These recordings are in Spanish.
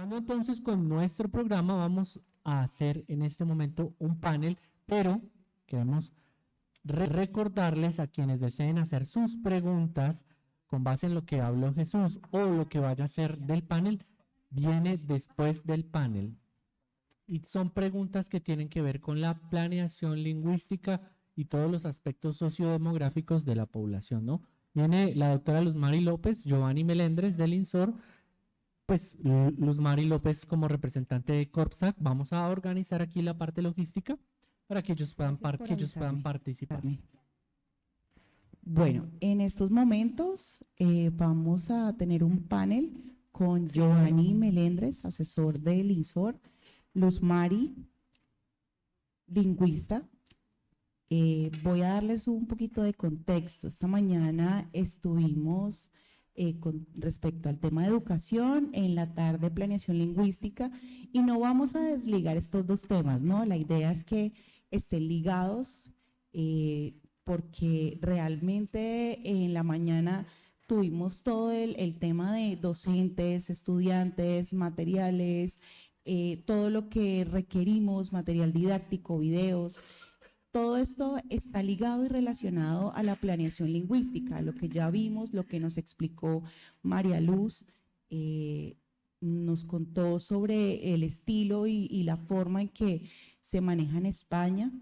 Continuando entonces con nuestro programa, vamos a hacer en este momento un panel, pero queremos recordarles a quienes deseen hacer sus preguntas con base en lo que habló Jesús o lo que vaya a ser del panel, viene después del panel. Y son preguntas que tienen que ver con la planeación lingüística y todos los aspectos sociodemográficos de la población, ¿no? Viene la doctora Luz Mari López, Giovanni Melendres del INSOR, pues Luz Mari López como representante de Corpsac, vamos a organizar aquí la parte logística para que ellos puedan, que ellos puedan participar. Bueno, en estos momentos eh, vamos a tener un panel con Giovanni Melendres, asesor del INSOR, Luz Mari, lingüista. Eh, voy a darles un poquito de contexto. Esta mañana estuvimos eh, con respecto al tema de educación, en la tarde planeación lingüística, y no vamos a desligar estos dos temas, ¿no? La idea es que estén ligados eh, porque realmente en la mañana tuvimos todo el, tema de docentes, estudiantes, materiales, eh, todo lo que requerimos, material didáctico, videos, todo esto está ligado y relacionado a la planeación lingüística, lo que ya vimos, lo que nos explicó María Luz, eh, nos contó sobre el estilo y, la forma en que se maneja en España.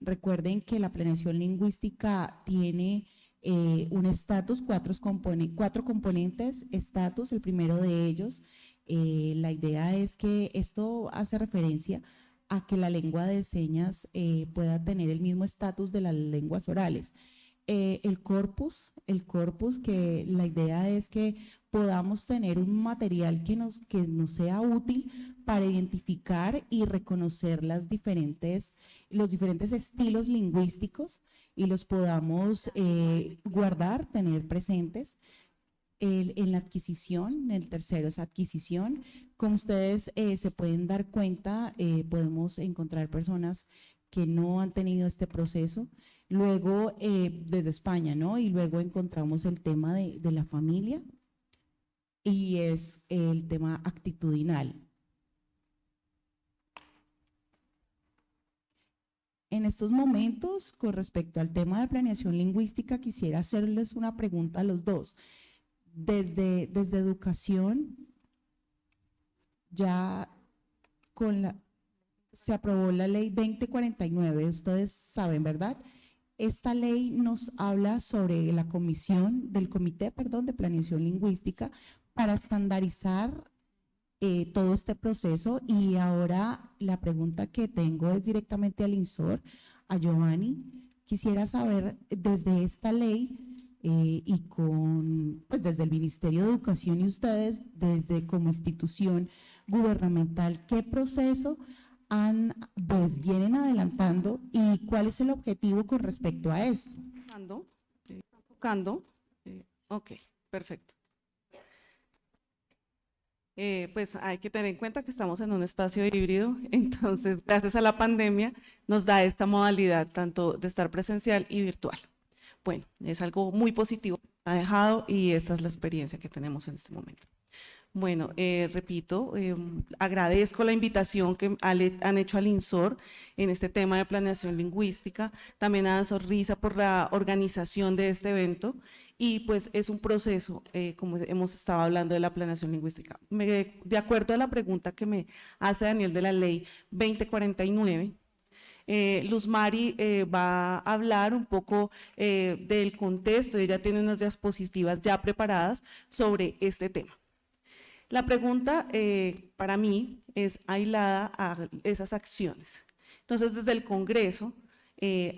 Recuerden que la planeación lingüística tiene eh, un estatus, cuatro, componentes, estatus, el primero de ellos. Eh, la idea es que esto hace referencia a que la lengua de señas eh, pueda tener el mismo estatus de las lenguas orales. Eh, el corpus, el corpus que la idea es que podamos tener un material que nos, que nos sea útil para identificar y reconocer las diferentes, los diferentes estilos lingüísticos y los podamos eh, guardar, tener presentes en la adquisición, el tercero es adquisición. Como ustedes eh, se pueden dar cuenta, eh, podemos encontrar personas que no han tenido este proceso. Luego, eh, desde España, ¿no? Y luego encontramos el tema de, de la familia y es el tema actitudinal. En estos momentos, con respecto al tema de planeación lingüística, quisiera hacerles una pregunta a los dos desde, desde educación, ya con la, se aprobó la ley 2049, ustedes saben, ¿verdad? Esta ley nos habla sobre la comisión del comité, perdón, de planeación lingüística para estandarizar eh, todo este proceso y ahora la pregunta que tengo es directamente al INSOR, a Giovanni. Quisiera saber desde esta ley eh, y con, pues desde el Ministerio de Educación y ustedes, desde como institución gubernamental, ¿qué proceso han, pues vienen adelantando y cuál es el objetivo con respecto a esto? Tocando, eh, ok, perfecto. Eh, pues hay que tener en cuenta que estamos en un espacio híbrido, entonces gracias a la pandemia nos da esta modalidad tanto de estar presencial y virtual. Bueno, es algo muy positivo ha dejado y esta es la experiencia que tenemos en este momento. Bueno, eh, repito, eh, agradezco la invitación que han hecho al INSOR en este tema de planeación lingüística, también a Sonrisa por la organización de este evento y pues es un proceso, eh, como hemos estado hablando de la planeación lingüística. de acuerdo a la pregunta que me hace Daniel de la ley 2049, eh, Luz Mari eh, va a hablar un poco eh, del contexto, ella tiene unas diapositivas ya preparadas sobre este tema. La pregunta para mí es aislada a esas acciones. Entonces, desde el Congreso,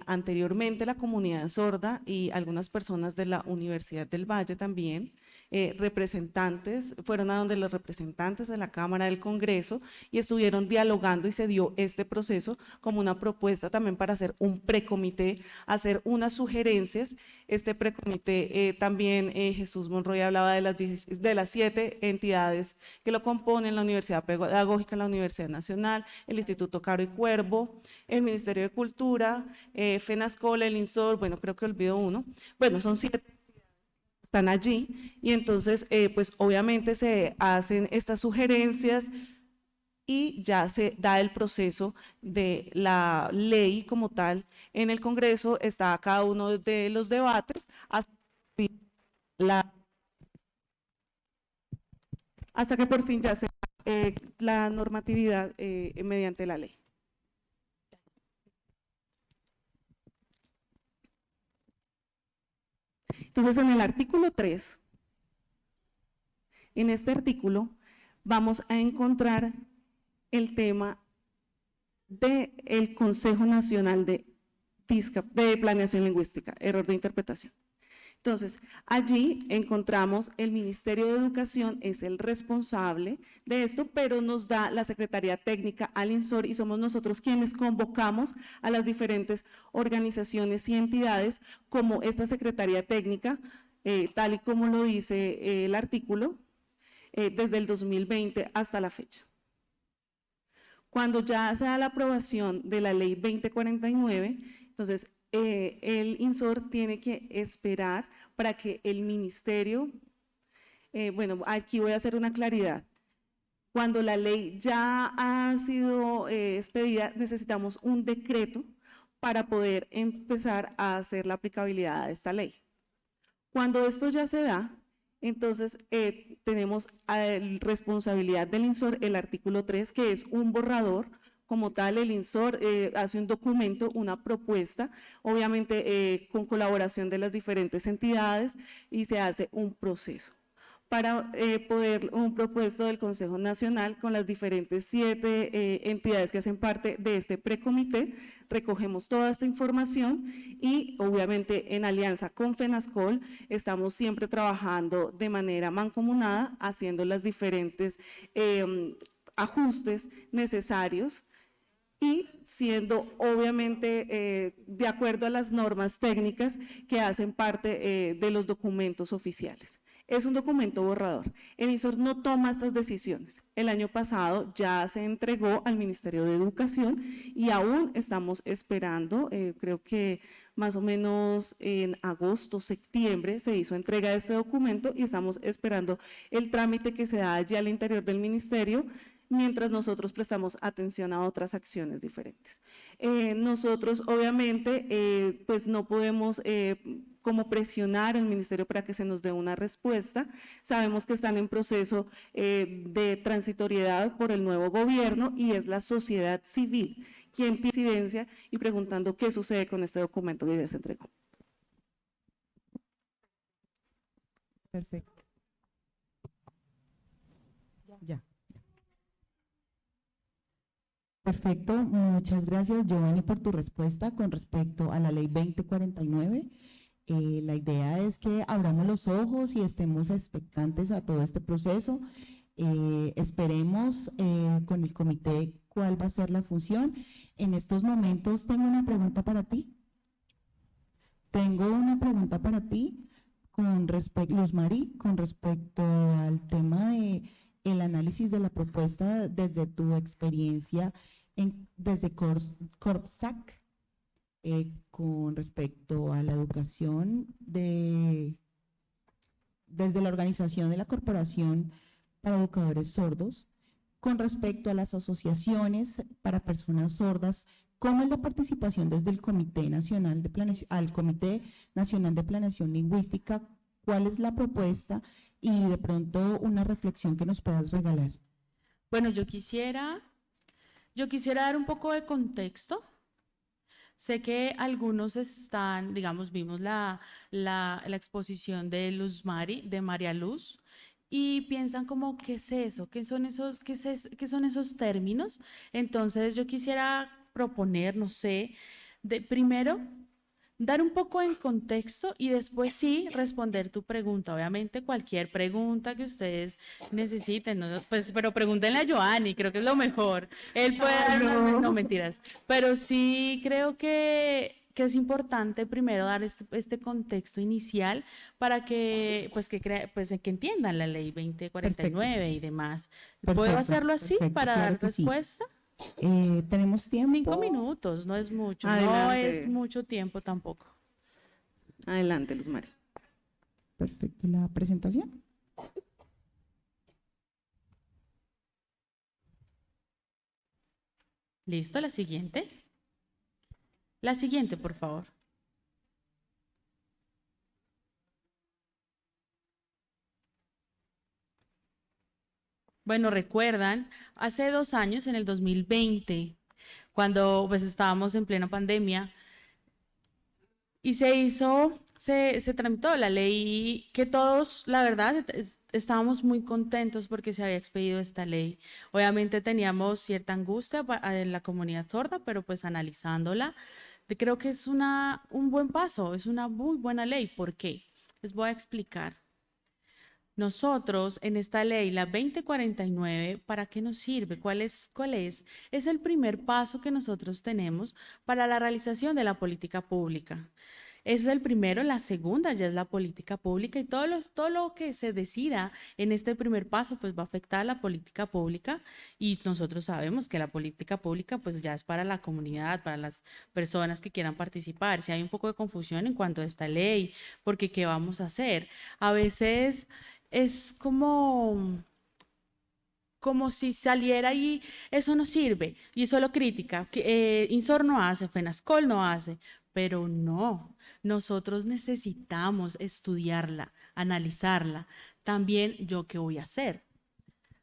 anteriormente la comunidad sorda y algunas personas de la Universidad del Valle también eh, representantes, fueron a donde los representantes de la Cámara del Congreso y estuvieron dialogando y se dio este proceso como una propuesta también para hacer un precomité, hacer unas sugerencias. Este precomité eh, también eh, Jesús Monroy hablaba de las, de las siete entidades que lo componen, la Universidad Pedagógica, la Universidad Nacional, el Instituto Caro y Cuervo, el Ministerio de Cultura, FENASCOLA, el INSOR, bueno, creo que olvido uno. Bueno, son siete están allí y entonces eh, pues obviamente se hacen estas sugerencias y ya se da el proceso de la ley como tal. En el Congreso está cada uno de los debates hasta, la, hasta que por fin ya se eh, la normatividad eh, mediante la ley. Entonces, en el artículo 3, en este artículo, vamos a encontrar el tema del Consejo Nacional de, de Planeación Lingüística, error de interpretación. Entonces, allí encontramos el Ministerio de Educación es el responsable de esto, pero nos da la Secretaría Técnica al INSOR y somos nosotros quienes convocamos a las diferentes organizaciones y entidades como esta Secretaría Técnica, eh, tal y como lo dice eh, el artículo, eh, desde el 2020 hasta la fecha. Cuando ya se da la aprobación de la ley 2049, entonces eh, el INSOR tiene que esperar para que el ministerio, eh, bueno, aquí voy a hacer una claridad. Cuando la ley ya ha sido eh, expedida, necesitamos un decreto para poder empezar a hacer la aplicabilidad de esta ley. Cuando esto ya se da, entonces tenemos responsabilidad del INSOR el artículo 3, que es un borrador como tal, el INSOR eh, hace un documento, una propuesta, obviamente eh, con colaboración de las diferentes entidades y se hace un proceso para eh, poder un propuesto del Consejo Nacional con las diferentes siete entidades que hacen parte de este precomité. Recogemos toda esta información y obviamente en alianza con FENASCOL estamos siempre trabajando de manera mancomunada, haciendo los diferentes em, ajustes necesarios y siendo obviamente eh, de acuerdo a las normas técnicas que hacen parte eh, de los documentos oficiales. Es un documento borrador. El INSOR no toma estas decisiones. El año pasado ya se entregó al Ministerio de Educación y aún estamos esperando, eh, creo que más o menos en agosto, septiembre, se hizo entrega de este documento y estamos esperando el trámite que se da allí al interior del ministerio mientras nosotros prestamos atención a otras acciones diferentes. Eh, nosotros obviamente eh, pues no podemos eh, como presionar al ministerio para que se nos dé una respuesta. Sabemos que están en proceso de transitoriedad por el nuevo gobierno y es la sociedad civil quien tiene incidencia y preguntando qué sucede con este documento que ya se entregó. Perfecto. Ya. Perfecto, muchas gracias Giovanni por tu respuesta con respecto a la ley 2049. Eh, la idea es que abramos los ojos y estemos expectantes a todo este proceso. Eh, esperemos eh, con el comité cuál va a ser la función. En estos momentos tengo una pregunta para ti. Tengo una pregunta para ti con respecto, Luz Mari, con respecto al tema de el análisis de la propuesta desde tu experiencia en, desde Corpsac eh, con respecto a la educación de, desde la organización de la Corporación para Educadores Sordos, con respecto a las asociaciones para personas sordas, ¿cómo es la participación desde el Comité Nacional de Planeación, al Comité Nacional de Planeación Lingüística? ¿Cuál es la propuesta y de pronto una reflexión que nos puedas regalar. Bueno, yo quisiera, yo quisiera dar un poco de contexto. Sé que algunos están, digamos, vimos la, la, la exposición de Luz Mari, de María Luz, y piensan como, ¿qué es eso? ¿Qué son esos, qué, es, qué son esos términos? Entonces yo quisiera proponer, no sé, de primero dar un poco en contexto y después sí responder tu pregunta. Obviamente cualquier pregunta que ustedes necesiten, pues, pero pregúntenle a Joanny, creo que es lo mejor. Él puede dar, no mentiras, pero sí creo que que es importante primero dar este, este, contexto inicial para que pues que pues que entiendan la ley 2049 y demás. ¿Puedo hacerlo así para dar respuesta? Eh, tenemos tiempo. Cinco minutos, no es mucho. No es mucho tiempo tampoco. Adelante, Luz María. Perfecto, la presentación. Listo, la siguiente. La siguiente, por favor. Bueno, recuerdan, hace dos años, en el 2020, cuando pues estábamos en plena pandemia, y se hizo, se, se tramitó la ley que todos, la verdad, estábamos muy contentos porque se había expedido esta ley. Obviamente teníamos cierta angustia en la comunidad sorda, pero pues analizándola, creo que es una, un buen paso, es una muy buena ley. ¿Por qué? Les voy a explicar. Nosotros en esta ley, la 2049, ¿para qué nos sirve? ¿Cuál es? ¿Cuál es? Es el primer paso que nosotros tenemos para la realización de la política pública. Ese es el primero, la segunda ya es la política pública y todo lo, todo lo que se decida en este primer paso pues va a afectar a la política pública y nosotros sabemos que la política pública pues ya es para la comunidad, para las personas que quieran participar. Si hay un poco de confusión en cuanto a esta ley, porque ¿qué vamos a hacer? A veces es como como si saliera y eso no sirve, y solo crítica, que eh, Insor no hace, FENASCOL no hace, pero no, nosotros necesitamos estudiarla, analizarla. También yo qué voy a hacer.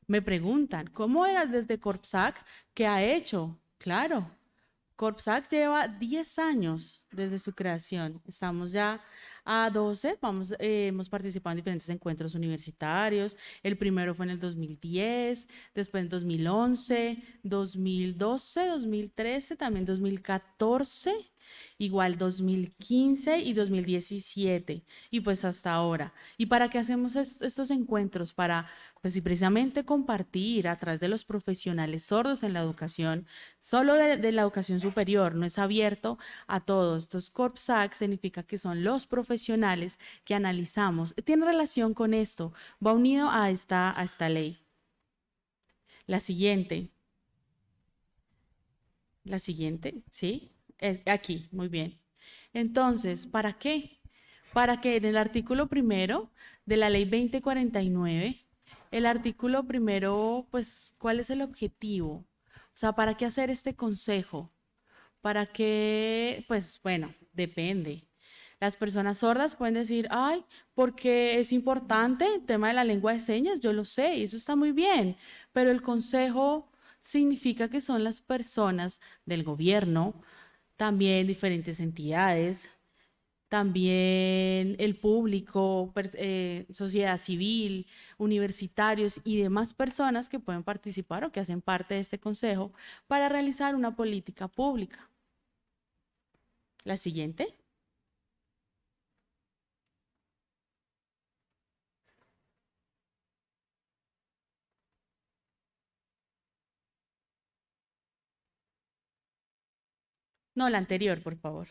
Me preguntan, ¿cómo era desde Corpsac? ¿Qué ha hecho? Claro, Corpsac lleva 10 años desde su creación. Estamos ya a 12, vamos, eh, hemos participado en diferentes encuentros universitarios. El primero fue en el 2010, después en 2011, 2012, 2013, también 2014 igual 2015 y 2017 y pues hasta ahora. ¿Y para qué hacemos estos encuentros? Para pues precisamente compartir a través de los profesionales sordos en la educación, solo de, la educación superior, no es abierto a todos. Estos CORPSAC significa que son los profesionales que analizamos. Tiene relación con esto, va unido a esta, a esta ley. La siguiente. La siguiente, ¿sí? Aquí, muy bien. Entonces, ¿para qué? Para que en el artículo primero de la ley 2049, el artículo primero, pues, ¿cuál es el objetivo? O sea, ¿para qué hacer este consejo? ¿Para qué? Pues, bueno, depende. Las personas sordas pueden decir, ay, porque es importante el tema de la lengua de señas, yo lo sé, y eso está muy bien, pero el consejo significa que son las personas del gobierno, también diferentes entidades, también el público, eh, sociedad civil, universitarios y demás personas que pueden participar o que hacen parte de este consejo para realizar una política pública. La siguiente. No, la anterior, por favor.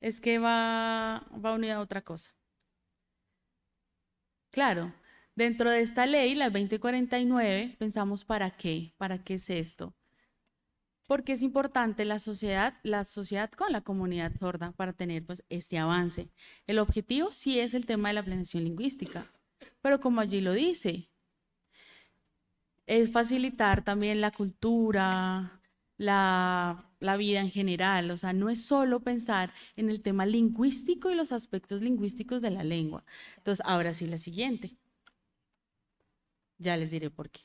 Es que va, va unida a otra cosa. Claro, dentro de esta ley, la 2049, pensamos para qué, para qué es esto. Porque es importante la sociedad, la sociedad con la comunidad sorda para tener pues, este avance. El objetivo sí es el tema de la planeación lingüística, pero como allí lo dice, es facilitar también la cultura, la vida en general. O sea, no es solo pensar en el tema lingüístico y los aspectos lingüísticos de la lengua. Entonces, ahora sí, la siguiente. Ya les diré por qué.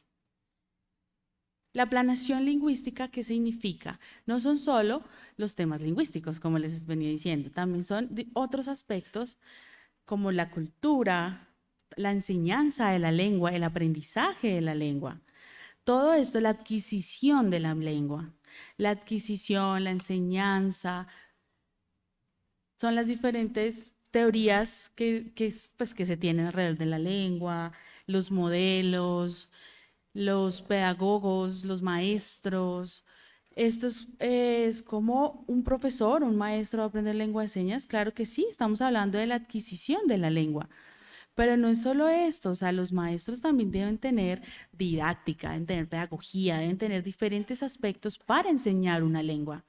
La planación lingüística, ¿qué significa? No son solo los temas lingüísticos, como les venía diciendo, también son otros aspectos como la cultura, la enseñanza de la lengua, el aprendizaje de la lengua. Todo esto, la adquisición de la lengua la adquisición, la enseñanza, son las diferentes teorías que, pues, que se tienen alrededor de la lengua, los modelos, los pedagogos, los maestros. Esto es, es, como un profesor, un maestro va a aprender lengua de señas. Claro que sí, estamos hablando de la adquisición de la lengua. Pero no es solo esto, o sea, los maestros también deben tener didáctica, deben tener pedagogía, deben tener diferentes aspectos para enseñar una lengua.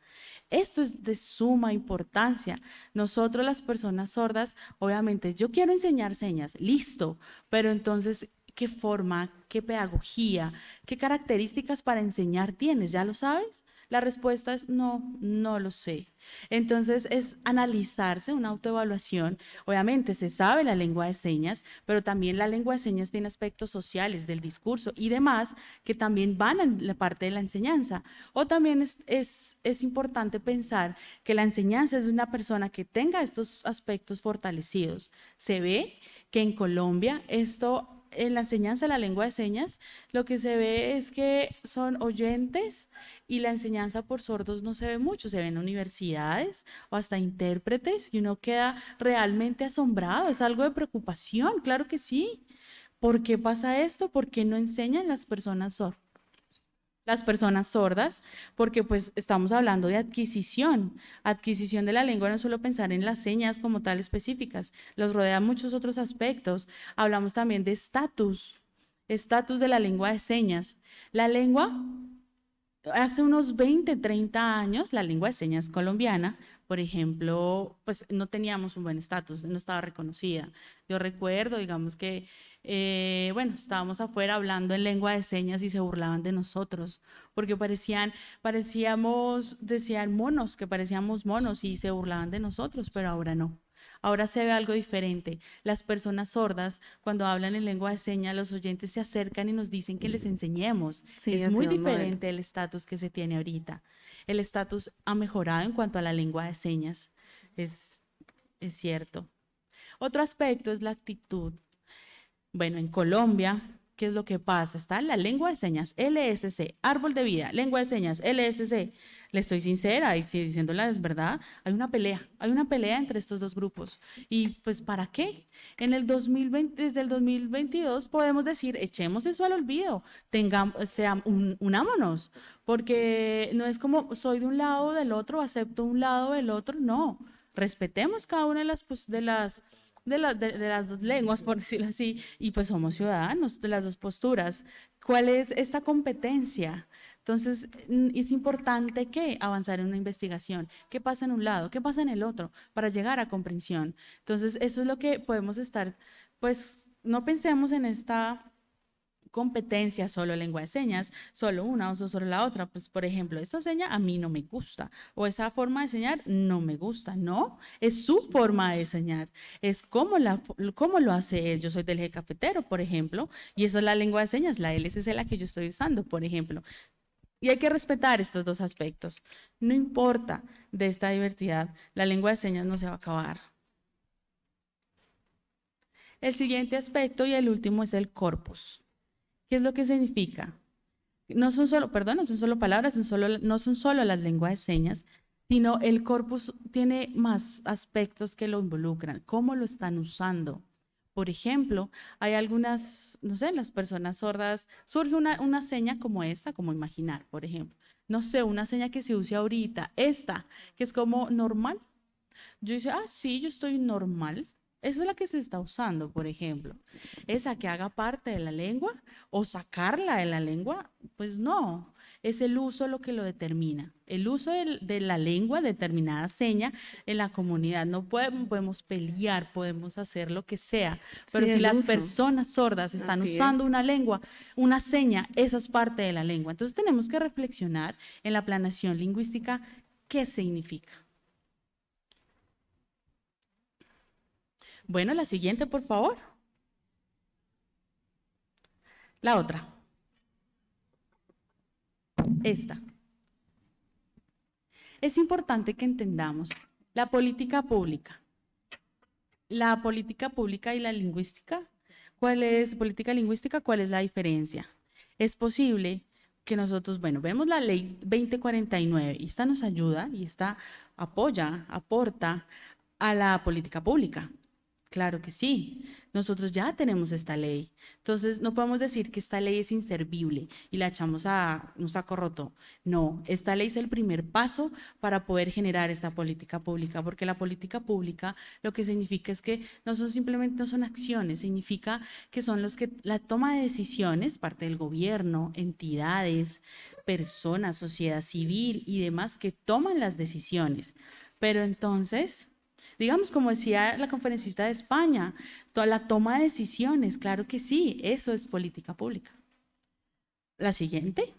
Esto es de suma importancia. Nosotros las personas sordas, obviamente, yo quiero enseñar señas, listo, pero entonces, ¿qué forma, qué pedagogía, qué características para enseñar tienes? ¿Ya lo sabes? La respuesta es no, no lo sé. Entonces es analizarse, una autoevaluación. Obviamente se sabe la lengua de señas, pero también la lengua de señas tiene aspectos sociales del discurso y demás que también van en la parte de la enseñanza. O también es, es, es importante pensar que la enseñanza es de una persona que tenga estos aspectos fortalecidos. Se ve que en Colombia esto en la enseñanza de la lengua de señas, lo que se ve es que son oyentes y la enseñanza por sordos no se ve mucho, se ve en universidades o hasta intérpretes y uno queda realmente asombrado, es algo de preocupación, claro que sí. ¿Por qué pasa esto? ¿Por qué no enseñan las personas sordas? Las personas sordas, porque pues estamos hablando de adquisición. Adquisición de la lengua no solo pensar en las señas como tal específicas, los rodea muchos otros aspectos. Hablamos también de estatus, estatus de la lengua de señas. La lengua, hace unos 20, 30 años, la lengua de señas colombiana, por ejemplo, pues no teníamos un buen estatus, no estaba reconocida. Yo recuerdo, digamos que eh, bueno, estábamos afuera hablando en lengua de señas y se burlaban de nosotros, porque parecían, parecíamos, decían monos, que parecíamos monos y se burlaban de nosotros, pero ahora no. Ahora se ve algo diferente. Las personas sordas, cuando hablan en lengua de señas, los oyentes se acercan y nos dicen que les enseñemos. es muy diferente el estatus que se tiene ahorita. El estatus ha mejorado en cuanto a la lengua de señas. Es, es cierto. Otro aspecto es la actitud. Bueno, en Colombia, ¿qué es lo que pasa? Está la lengua de señas, LSC, árbol de vida, lengua de señas, LSC. Le estoy sincera y si diciéndola es verdad, hay una pelea, hay una pelea entre estos dos grupos. ¿Y pues para qué? En el 2020, desde el 2022 podemos decir, echemos eso al olvido, tengamos, sea, unámonos, porque no es como soy de un lado o del otro, acepto un lado o del otro, no. Respetemos cada una de las, pues, de las de, las dos lenguas, por decirlo así, y pues somos ciudadanos de las dos posturas. ¿Cuál es esta competencia? Entonces, es importante que avanzar en una investigación. ¿Qué pasa en un lado? ¿Qué pasa en el otro? Para llegar a comprensión. Entonces, eso es lo que podemos estar, pues, no pensemos en esta competencia, solo lengua de señas, solo una o solo la otra. Pues, por ejemplo, esta seña a mí no me gusta o esa forma de enseñar no me gusta. No, es su forma de enseñar, es como, la, cómo lo hace él. Yo soy del eje cafetero, por ejemplo, y esa es la lengua de señas, la LSC la que yo estoy usando, por ejemplo. Y hay que respetar estos dos aspectos. No importa de esta diversidad, la lengua de señas no se va a acabar. El siguiente aspecto y el último es el corpus. ¿Qué es lo que significa? No son solo, perdón, no son solo palabras, solo, no son solo las lenguas de señas, sino el corpus tiene más aspectos que lo involucran, cómo lo están usando. Por ejemplo, hay algunas, no sé, las personas sordas, surge una, una seña como esta, como imaginar, por ejemplo. No sé, una seña que se use ahorita, esta, que es como normal. Yo dice, ah, sí, yo estoy normal. Esa es la que se está usando, por ejemplo. Esa que haga parte de la lengua o sacarla de la lengua, pues no. Es el uso lo que lo determina. El uso de, la lengua, determinada seña en la comunidad. No podemos, pelear, podemos hacer lo que sea. Pero si las personas sordas están usando una lengua, una seña, esa es parte de la lengua. Entonces tenemos que reflexionar en la planación lingüística qué significa. Bueno, la siguiente, por favor. La otra. Esta. Es importante que entendamos la política pública. La política pública y la lingüística. ¿Cuál es política lingüística? ¿Cuál es la diferencia? Es posible que nosotros, bueno, vemos la ley 2049 y esta nos ayuda y esta apoya, aporta a la política pública. Claro que sí. Nosotros ya tenemos esta ley. Entonces, no podemos decir que esta ley es inservible y la echamos a un saco roto. No, esta ley es el primer paso para poder generar esta política pública, porque la política pública lo que significa es que no son simplemente no son acciones, significa que son los que la toma de decisiones, parte del gobierno, entidades, personas, sociedad civil y demás que toman las decisiones. Pero entonces, digamos, como decía la conferencista de España, toda la toma de decisiones, claro que sí, eso es política pública. La siguiente.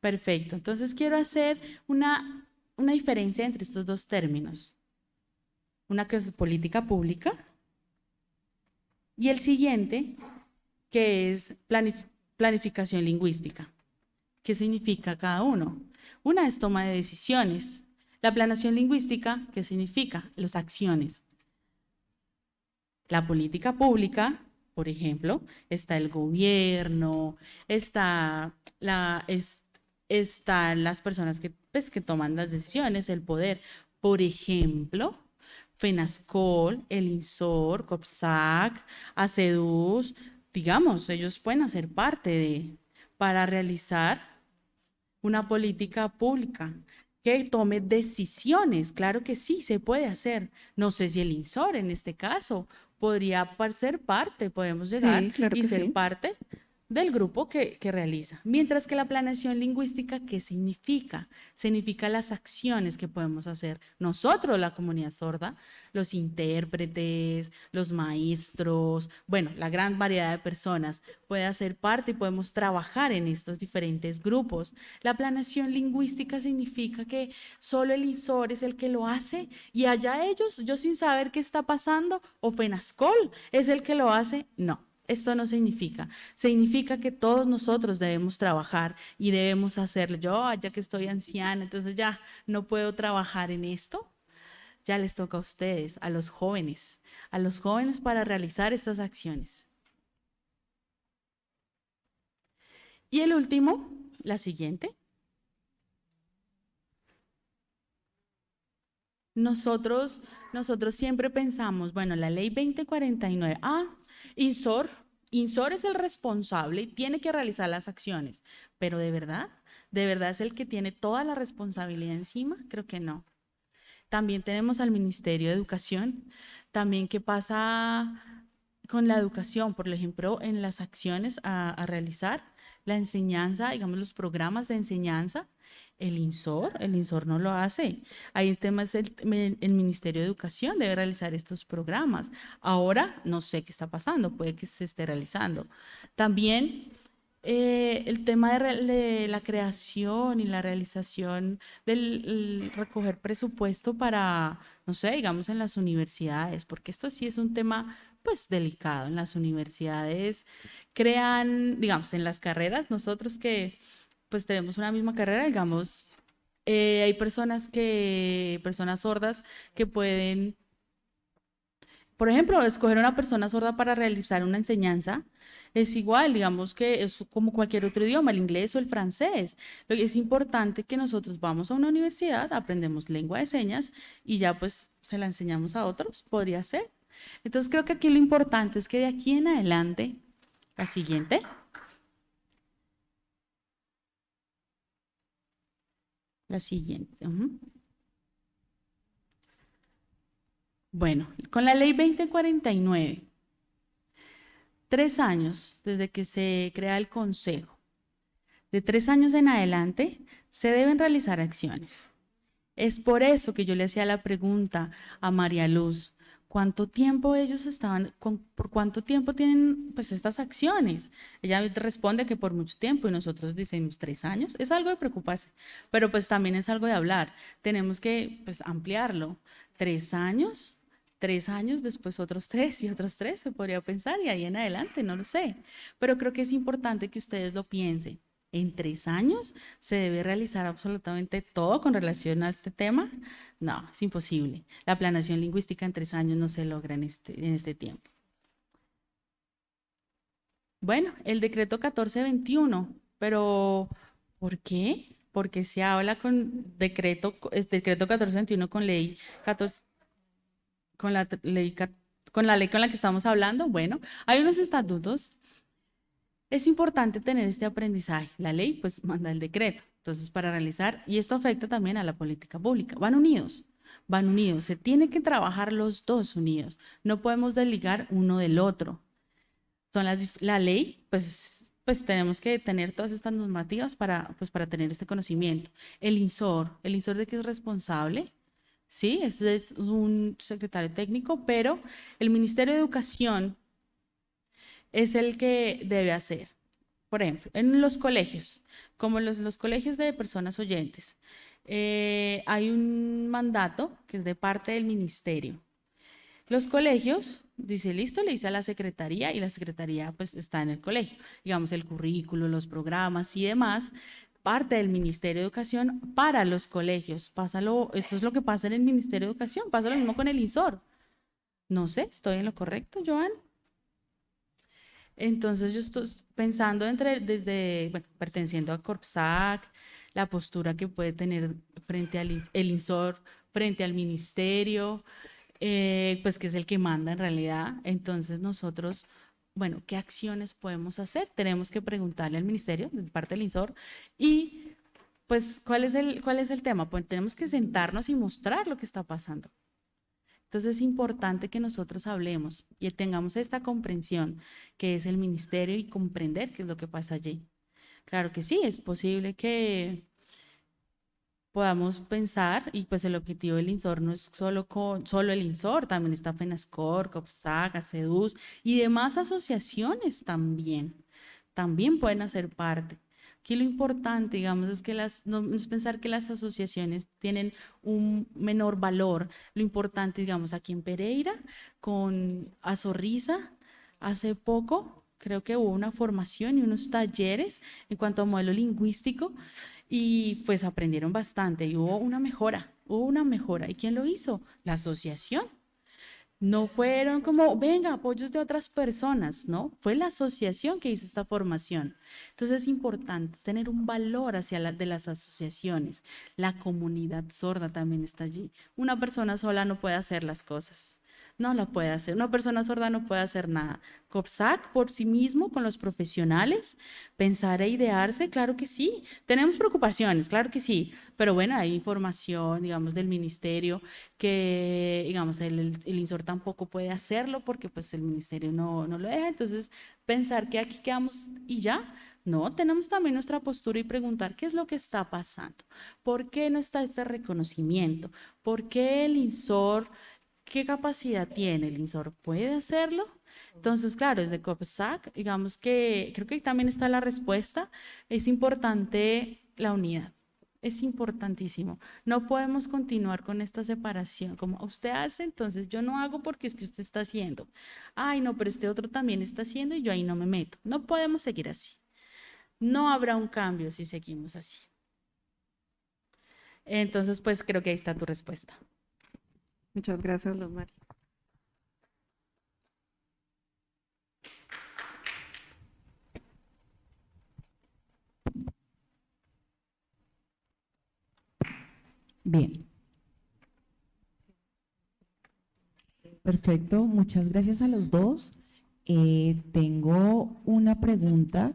Perfecto. Entonces quiero hacer una, una diferencia entre estos dos términos. Una que es política pública y el siguiente que es planificación lingüística. ¿Qué significa cada uno? Una es toma de decisiones. La planeación lingüística, ¿qué significa? Las acciones. La política pública, por ejemplo, está el gobierno, está están las personas que, pues, que toman las decisiones, el poder. Por ejemplo, FENASCOL, el INSOR, COPSAC, ACEDUS, digamos, ellos pueden hacer parte de, para realizar una política pública que tome decisiones. Claro que sí, se puede hacer. No sé si el INSOR en este caso podría ser parte, podemos llegar y ser parte del grupo que, realiza. Mientras que la planeación lingüística, ¿qué significa? Significa las acciones que podemos hacer nosotros, la comunidad sorda, los intérpretes, los maestros, bueno, la gran variedad de personas puede hacer parte y podemos trabajar en estos diferentes grupos. La planeación lingüística significa que solo el INSOR es el que lo hace y allá ellos, yo sin saber qué está pasando, o FENASCOL es el que lo hace, no esto no significa. Significa que todos nosotros debemos trabajar y debemos hacerlo. Yo, ah, ya que estoy anciana, entonces ya no puedo trabajar en esto. Ya les toca a ustedes, a los jóvenes, a los jóvenes para realizar estas acciones. Y el último, la siguiente. Nosotros, nosotros siempre pensamos, bueno, la ley 2049, ah, INSOR, INSOR es el responsable y tiene que realizar las acciones, pero de verdad, de verdad es el que tiene toda la responsabilidad encima, creo que no. También tenemos al Ministerio de Educación, también qué pasa con la educación, por ejemplo, en las acciones a, a realizar, la enseñanza, digamos, los programas de enseñanza, el INSOR, el INSOR no lo hace. Ahí el tema es el, Ministerio de Educación debe realizar estos programas. Ahora no sé qué está pasando, puede que se esté realizando. También eh, el tema de, la creación y la realización del recoger presupuesto para, no sé, digamos en las universidades, porque esto sí es un tema pues delicado. En las universidades crean, digamos, en las carreras, nosotros que pues tenemos una misma carrera, digamos, eh, hay personas que, personas sordas que pueden, por ejemplo, escoger una persona sorda para realizar una enseñanza es igual, digamos que es como cualquier otro idioma, el inglés o el francés. Lo es importante que nosotros vamos a una universidad, aprendemos lengua de señas y ya pues se la enseñamos a otros, podría ser. Entonces creo que aquí lo importante es que de aquí en adelante, la siguiente. La siguiente. Bueno, con la ley 2049, tres años desde que se crea el Consejo, de tres años en adelante, se deben realizar acciones. Es por eso que yo le hacía la pregunta a María Luz, cuánto tiempo ellos estaban, por cuánto tiempo tienen pues estas acciones. Ella responde que por mucho tiempo y nosotros decimos tres años. Es algo de preocuparse, pero pues también es algo de hablar. Tenemos que pues ampliarlo. Tres años, tres años, después otros tres y otros tres, se podría pensar, y ahí en adelante, no lo sé. Pero creo que es importante que ustedes lo piensen en tres años se debe realizar absolutamente todo con relación a este tema. No, es imposible. La planeación lingüística en tres años no se logra en este, en este tiempo. Bueno, el decreto 1421, pero ¿por qué? Porque se habla con decreto, decreto 1421 con ley 14, con la ley con la ley con la que estamos hablando. Bueno, hay unos estatutos es importante tener este aprendizaje. La ley pues manda el decreto. Entonces, para realizar, y esto afecta también a la política pública, van unidos, van unidos. Se tiene que trabajar los dos unidos. No podemos desligar uno del otro. son las, la ley, pues, pues tenemos que tener todas estas normativas para, pues, para tener este conocimiento. El INSOR, el INSOR de que es responsable, sí, es, es un secretario técnico, pero el Ministerio de Educación es el que debe hacer. Por ejemplo, en los colegios, como los, los colegios de personas oyentes, eh, hay un mandato que es de parte del ministerio. Los colegios, dice, listo, le dice a la secretaría y la secretaría pues está en el colegio. Digamos, el currículo, los programas y demás, parte del Ministerio de Educación para los colegios. Pásalo, esto es lo que pasa en el Ministerio de Educación, pasa lo mismo con el INSOR. No sé, ¿estoy en lo correcto, Joan? Entonces yo estoy pensando entre, desde, bueno, perteneciendo a Corpsac, la postura que puede tener frente al el INSOR, frente al ministerio, eh, pues que es el que manda en realidad. Entonces nosotros, bueno, ¿qué acciones podemos hacer? Tenemos que preguntarle al ministerio, de parte del INSOR, y pues, ¿cuál es el, cuál es el tema? Pues tenemos que sentarnos y mostrar lo que está pasando. Entonces es importante que nosotros hablemos y tengamos esta comprensión que es el ministerio y comprender qué es lo que pasa allí. Claro que sí, es posible que podamos pensar, y pues el objetivo del INSOR no es solo, con, solo el INSOR, también está FENASCOR, COPSAGA, CEDUS y demás asociaciones también, también pueden hacer parte. Aquí lo importante, digamos, es que las, no es pensar que las asociaciones tienen un menor valor. Lo importante, digamos, aquí en Pereira, con Azorriza, hace poco, creo que hubo una formación y unos talleres en cuanto a modelo lingüístico y pues aprendieron bastante y hubo una mejora, hubo una mejora. ¿Y quién lo hizo? La asociación. No fueron como, venga, apoyos de otras personas, ¿no? Fue la asociación que hizo esta formación. Entonces es importante tener un valor hacia de las asociaciones. La comunidad sorda también está allí. Una persona sola no puede hacer las cosas no lo puede hacer. Una persona sorda no puede hacer nada. COPSAC por sí mismo, con los profesionales, pensar e idearse, claro que sí. Tenemos preocupaciones, claro que sí, pero bueno, hay información, digamos, del ministerio que, digamos, el, el INSOR tampoco puede hacerlo porque pues el ministerio no, no lo deja. Entonces, pensar que aquí quedamos y ya, no, tenemos también nuestra postura y preguntar qué es lo que está pasando, por qué no está este reconocimiento, por qué el INSOR ¿Qué capacidad tiene el INSOR? ¿Puede hacerlo? Entonces, claro, desde COPSAC, digamos que creo que también está la respuesta. Es importante la unidad. Es importantísimo. No podemos continuar con esta separación. Como usted hace, entonces yo no hago porque es que usted está haciendo. Ay, no, pero este otro también está haciendo y yo ahí no me meto. No podemos seguir así. No habrá un cambio si seguimos así. Entonces, pues creo que ahí está tu respuesta. Muchas gracias, Luz Bien. Perfecto, muchas gracias a los dos. Eh, tengo una pregunta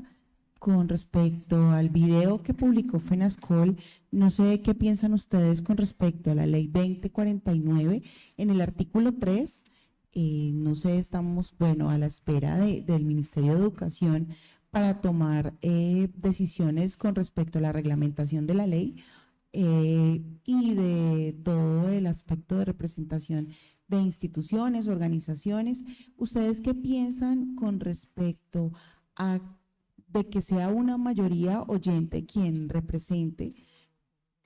con respecto al video que publicó FENASCOL. No sé qué piensan ustedes con respecto a la ley 2049. En el artículo 3, eh, no sé, estamos, bueno, a la espera del Ministerio de Educación para tomar eh, decisiones con respecto a la reglamentación de la ley eh, y de todo el aspecto de representación de instituciones, organizaciones. ¿Ustedes qué piensan con respecto a de que sea una mayoría oyente quien represente,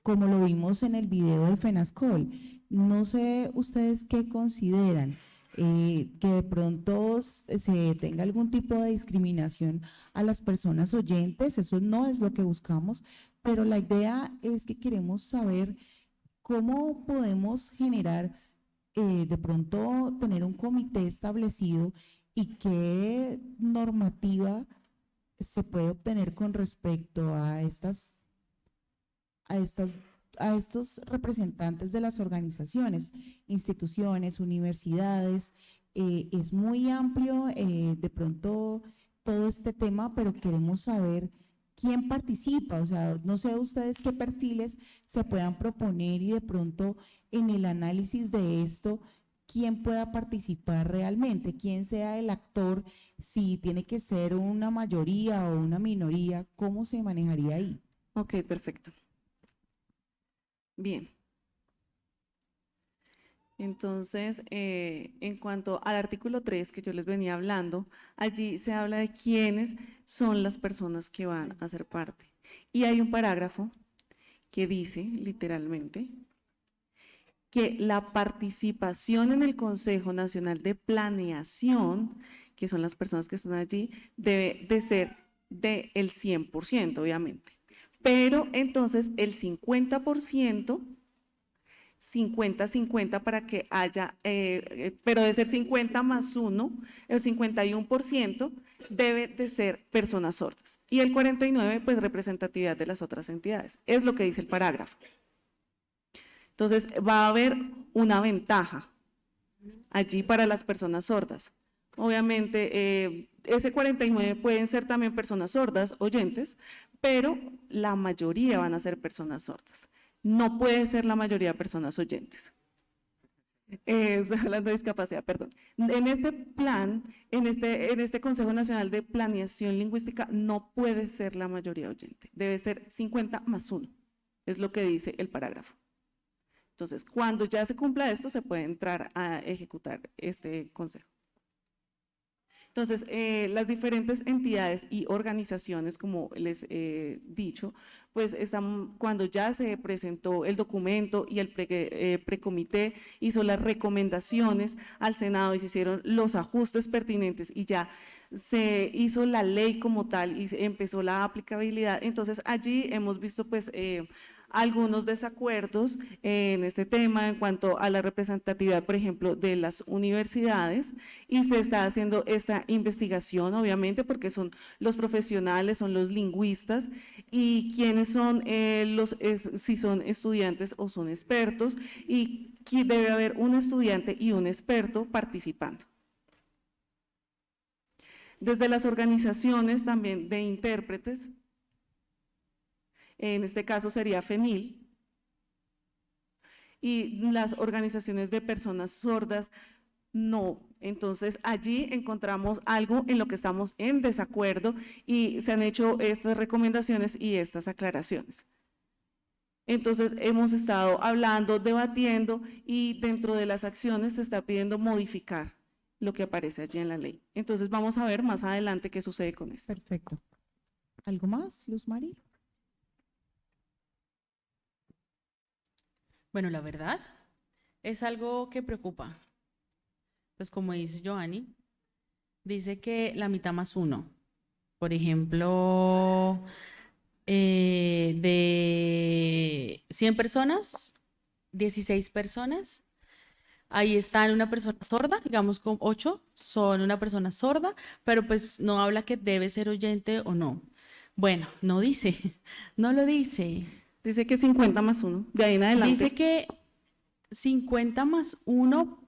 como lo vimos en el video de FENASCOL. No sé ustedes qué consideran, eh, que de pronto se tenga algún tipo de discriminación a las personas oyentes, eso no es lo que buscamos, pero la idea es que queremos saber cómo podemos generar, eh, de pronto tener un comité establecido y qué normativa se puede obtener con respecto a estas, a estas, a estos representantes de las organizaciones, instituciones, universidades. Eh, es muy amplio eh, de pronto todo este tema, pero queremos saber quién participa, o sea, no sé ustedes qué perfiles se puedan proponer y de pronto en el análisis de esto quién pueda participar realmente, quién sea el actor, si tiene que ser una mayoría o una minoría, ¿cómo se manejaría ahí? Ok, perfecto. Bien. Entonces, eh, en cuanto al artículo 3 que yo les venía hablando, allí se habla de quiénes son las personas que van a ser parte. Y hay un parágrafo que dice, literalmente, que la participación en el Consejo Nacional de Planeación, que son las personas que están allí, debe de ser del 100%, obviamente. Pero entonces el 50%, 50-50 para que haya, eh, eh, pero debe ser 50 más 1, el 51% debe de ser personas sordas. Y el 49, pues representatividad de las otras entidades. Es lo que dice el parágrafo. Entonces, va a haber una ventaja allí para las personas sordas. Obviamente, eh, ese 49 pueden ser también personas sordas, oyentes, pero la mayoría van a ser personas sordas. No puede ser la mayoría personas oyentes. Eh, hablando de discapacidad, perdón. En este plan, en este, en este Consejo Nacional de Planeación Lingüística, no puede ser la mayoría oyente. Debe ser 50 más 1. Es lo que dice el parágrafo. Entonces, cuando ya se cumpla esto, se puede entrar a ejecutar este consejo. Entonces, eh, las diferentes entidades y organizaciones, como les he dicho, pues están, cuando ya se presentó el documento y el eh, precomité hizo las recomendaciones al Senado y se hicieron los ajustes pertinentes y ya se hizo la ley como tal y empezó la aplicabilidad. Entonces, allí hemos visto pues eh, algunos desacuerdos en este tema en cuanto a la representatividad, por ejemplo, de las universidades y se está haciendo esta investigación, obviamente, porque son los profesionales, son los lingüistas y quiénes son eh, los, si son estudiantes o son expertos y debe haber un estudiante y un experto participando. Desde las organizaciones también de intérpretes, en este caso sería FENIL, y las organizaciones de personas sordas, no. Entonces allí encontramos algo en lo que estamos en desacuerdo y se han hecho estas recomendaciones y estas aclaraciones. Entonces hemos estado hablando, debatiendo y dentro de las acciones se está pidiendo modificar lo que aparece allí en la ley. Entonces vamos a ver más adelante qué sucede con esto. Perfecto. ¿Algo más, Luz María? Bueno, la verdad es algo que preocupa. Pues como dice Joanny, dice que la mitad más uno. Por ejemplo, eh, de 100 personas, 16 personas, ahí están una persona sorda, digamos con 8 son una persona sorda, pero pues no habla que debe ser oyente o no. Bueno, no dice, no lo dice. Dice que 50 más 1, de ahí en adelante. Dice que 50 más 1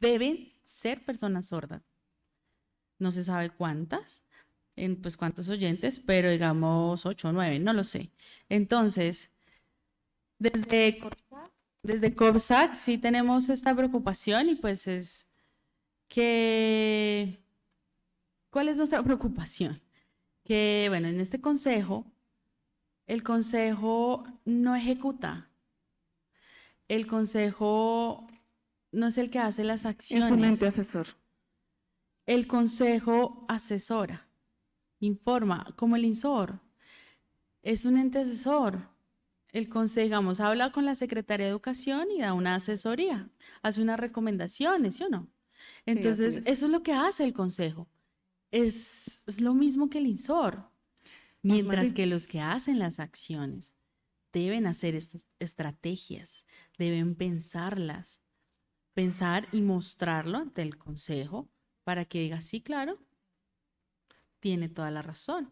deben ser personas sordas. No se sabe cuántas, en, pues cuántos oyentes, pero digamos 8 o 9, no lo sé. Entonces, desde, desde COPSAC sí tenemos esta preocupación y pues es que, ¿cuál es nuestra preocupación? Que, bueno, en este consejo el consejo no ejecuta. El consejo no es el que hace las acciones. Es un ente asesor. El consejo asesora, informa, como el INSOR. Es un ente asesor. El consejo, digamos, habla con la Secretaría de Educación y da una asesoría, hace unas recomendaciones, ¿sí o no? Entonces, eso es lo que hace el consejo. Es, es lo mismo que el INSOR. Mientras que los que hacen las acciones deben hacer estas estrategias, deben pensarlas, pensar y mostrarlo ante el consejo para que diga, sí, claro, tiene toda la razón.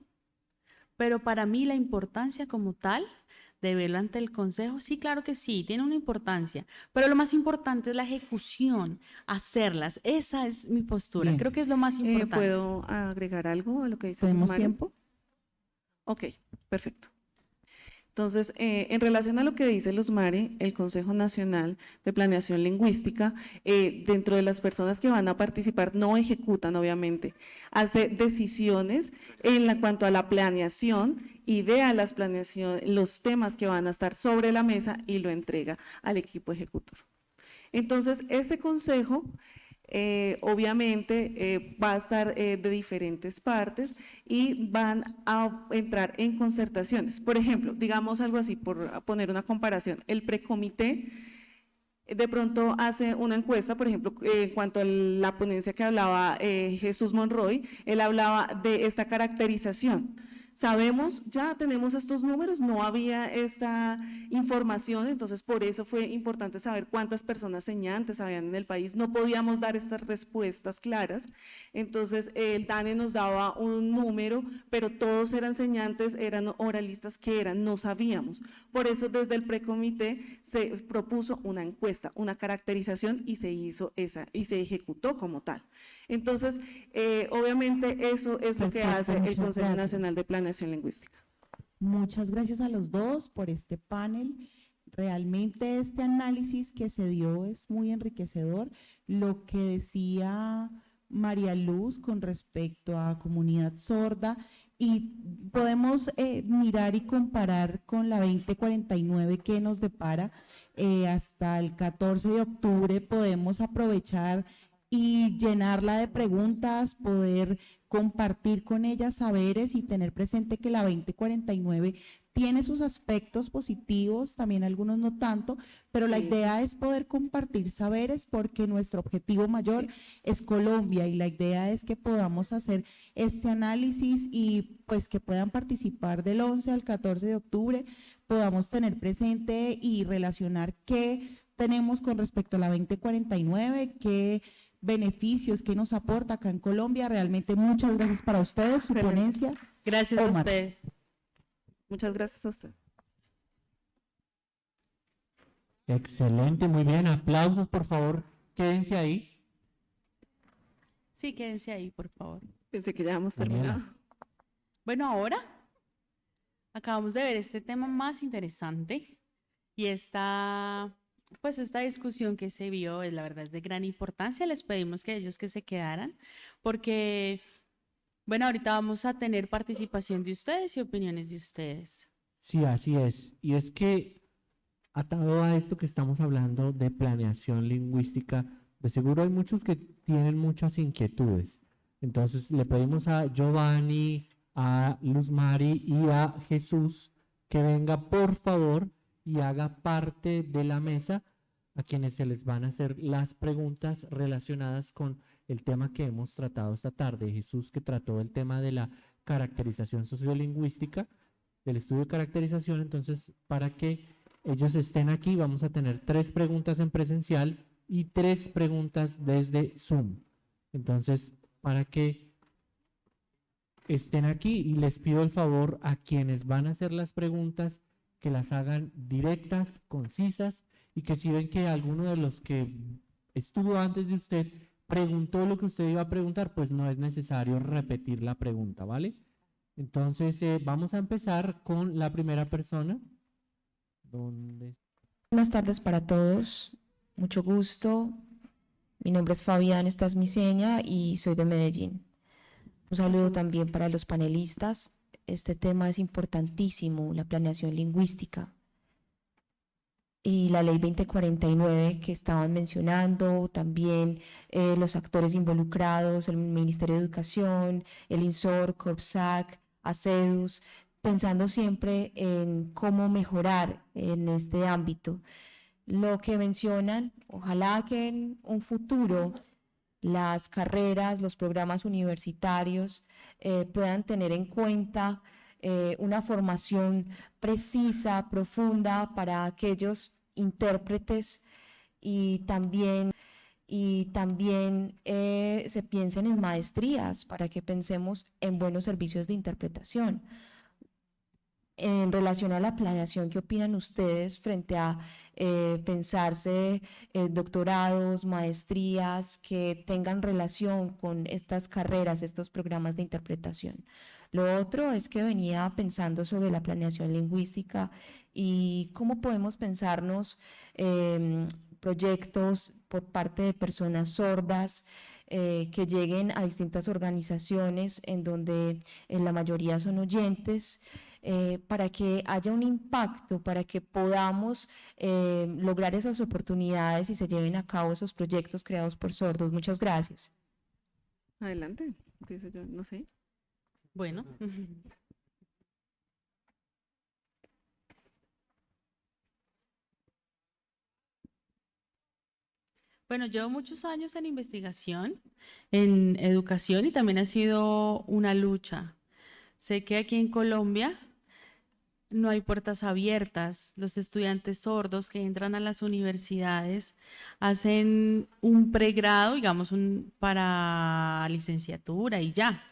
Pero para mí la importancia como tal de verlo ante el consejo, sí, claro que sí, tiene una importancia, pero lo más importante es la ejecución, hacerlas. Esa es mi postura, creo que es lo más eh, importante. ¿Puedo agregar algo a lo que dice ¿Tenemos tiempo? Ok, perfecto. Entonces, eh, en relación a lo que dice Luzmari, el Consejo Nacional de Planeación Lingüística, eh, dentro de las personas que van a participar, no ejecutan, obviamente, hace decisiones en la, cuanto a la planeación, idea las planeación, los temas que van a estar sobre la mesa y lo entrega al equipo ejecutor. Entonces, este consejo eh, obviamente eh, va a estar eh, de diferentes partes y van a entrar en concertaciones. Por ejemplo, digamos algo así, por poner una comparación, el precomité de pronto hace una encuesta, por ejemplo, en cuanto a la ponencia que hablaba Jesús Monroy, él hablaba de esta caracterización Sabemos, ya tenemos estos números, no había esta información, entonces por eso fue importante saber cuántas personas señantes habían en el país. No podíamos dar estas respuestas claras, entonces el DANE nos daba un número, pero todos eran señantes, eran oralistas que eran, no sabíamos. Por eso desde el precomité se propuso una encuesta, una caracterización y se hizo esa, y se ejecutó como tal. Entonces, eh, obviamente eso es lo que hace el Consejo Nacional de Planeación Lingüística. Muchas gracias a los dos por este panel. Realmente este análisis que se dio es muy enriquecedor. Lo que decía María Luz con respecto a comunidad sorda y podemos eh, mirar y comparar con la 2049 que nos depara eh, hasta el 14 de octubre podemos aprovechar y llenarla de preguntas, poder compartir con ella saberes y tener presente que la 2049 tiene sus aspectos positivos, también algunos no tanto, pero la idea es poder compartir saberes porque nuestro objetivo mayor es Colombia y la idea es que podamos hacer este análisis y pues que puedan participar del 11 al 14 de octubre, podamos tener presente y relacionar qué tenemos con respecto a la 2049, qué beneficios que nos aporta acá en Colombia. Realmente muchas gracias para ustedes, su ponencia. Gracias a ustedes. Muchas gracias a usted. Excelente, muy bien. Aplausos, por favor. Quédense ahí. Sí, quédense ahí, por favor. Pensé que ya hemos terminado. Bueno, ahora acabamos de ver este tema más interesante y está pues esta discusión que se vio es la verdad es de gran importancia. Les pedimos que ellos que se quedaran porque, bueno, ahorita vamos a tener participación de ustedes y opiniones de ustedes. Sí, así es. Y es que atado a esto que estamos hablando de planeación lingüística, de seguro hay muchos que tienen muchas inquietudes. Entonces le pedimos a Giovanni, a Luz Mari y a Jesús que venga por favor y haga parte de la mesa a quienes se les van a hacer las preguntas relacionadas con el tema que hemos tratado esta tarde. Jesús que trató el tema de la caracterización sociolingüística, del estudio de caracterización, entonces para que ellos estén aquí vamos a tener tres preguntas en presencial y tres preguntas desde Zoom. Entonces, para que estén aquí y les pido el favor a quienes van a hacer las preguntas que las hagan directas, concisas y que si ven que alguno de los que estuvo antes de usted preguntó lo que usted iba a preguntar, pues no es necesario repetir la pregunta, ¿vale? Entonces eh, vamos a empezar con la primera persona. Buenas tardes para todos, mucho gusto. Mi nombre es Fabián, esta es mi seña y soy de Medellín. Un saludo también para los panelistas este tema es importantísimo, la planeación lingüística. Y la ley 2049 que estaban mencionando, también eh, los actores involucrados, el Ministerio de Educación, el INSOR, CORPSAC, ACEDUS, pensando siempre en cómo mejorar en este ámbito. Lo que mencionan, ojalá que en un futuro las carreras, los programas universitarios eh, puedan tener en cuenta eh, una formación precisa, profunda para aquellos intérpretes y también, y también eh, se piensen en maestrías para que pensemos en buenos servicios de interpretación en relación a la planeación, ¿qué opinan ustedes frente a eh, pensarse eh, doctorados, maestrías que tengan relación con estas carreras, estos programas de interpretación? Lo otro es que venía pensando sobre la planeación lingüística y cómo podemos pensarnos em, proyectos por parte de personas sordas eh, que lleguen a distintas organizaciones en donde en la mayoría son oyentes. Eh, para que haya un impacto, para que podamos eh, lograr esas oportunidades y se lleven a cabo esos proyectos creados por sordos. Muchas gracias. Adelante, dice yo, no sé. Bueno. Bueno, llevo muchos años en investigación, en educación y también ha sido una lucha. Sé que aquí en Colombia no hay puertas abiertas. Los estudiantes sordos que entran a las universidades hacen un pregrado, digamos, un, para licenciatura y ya.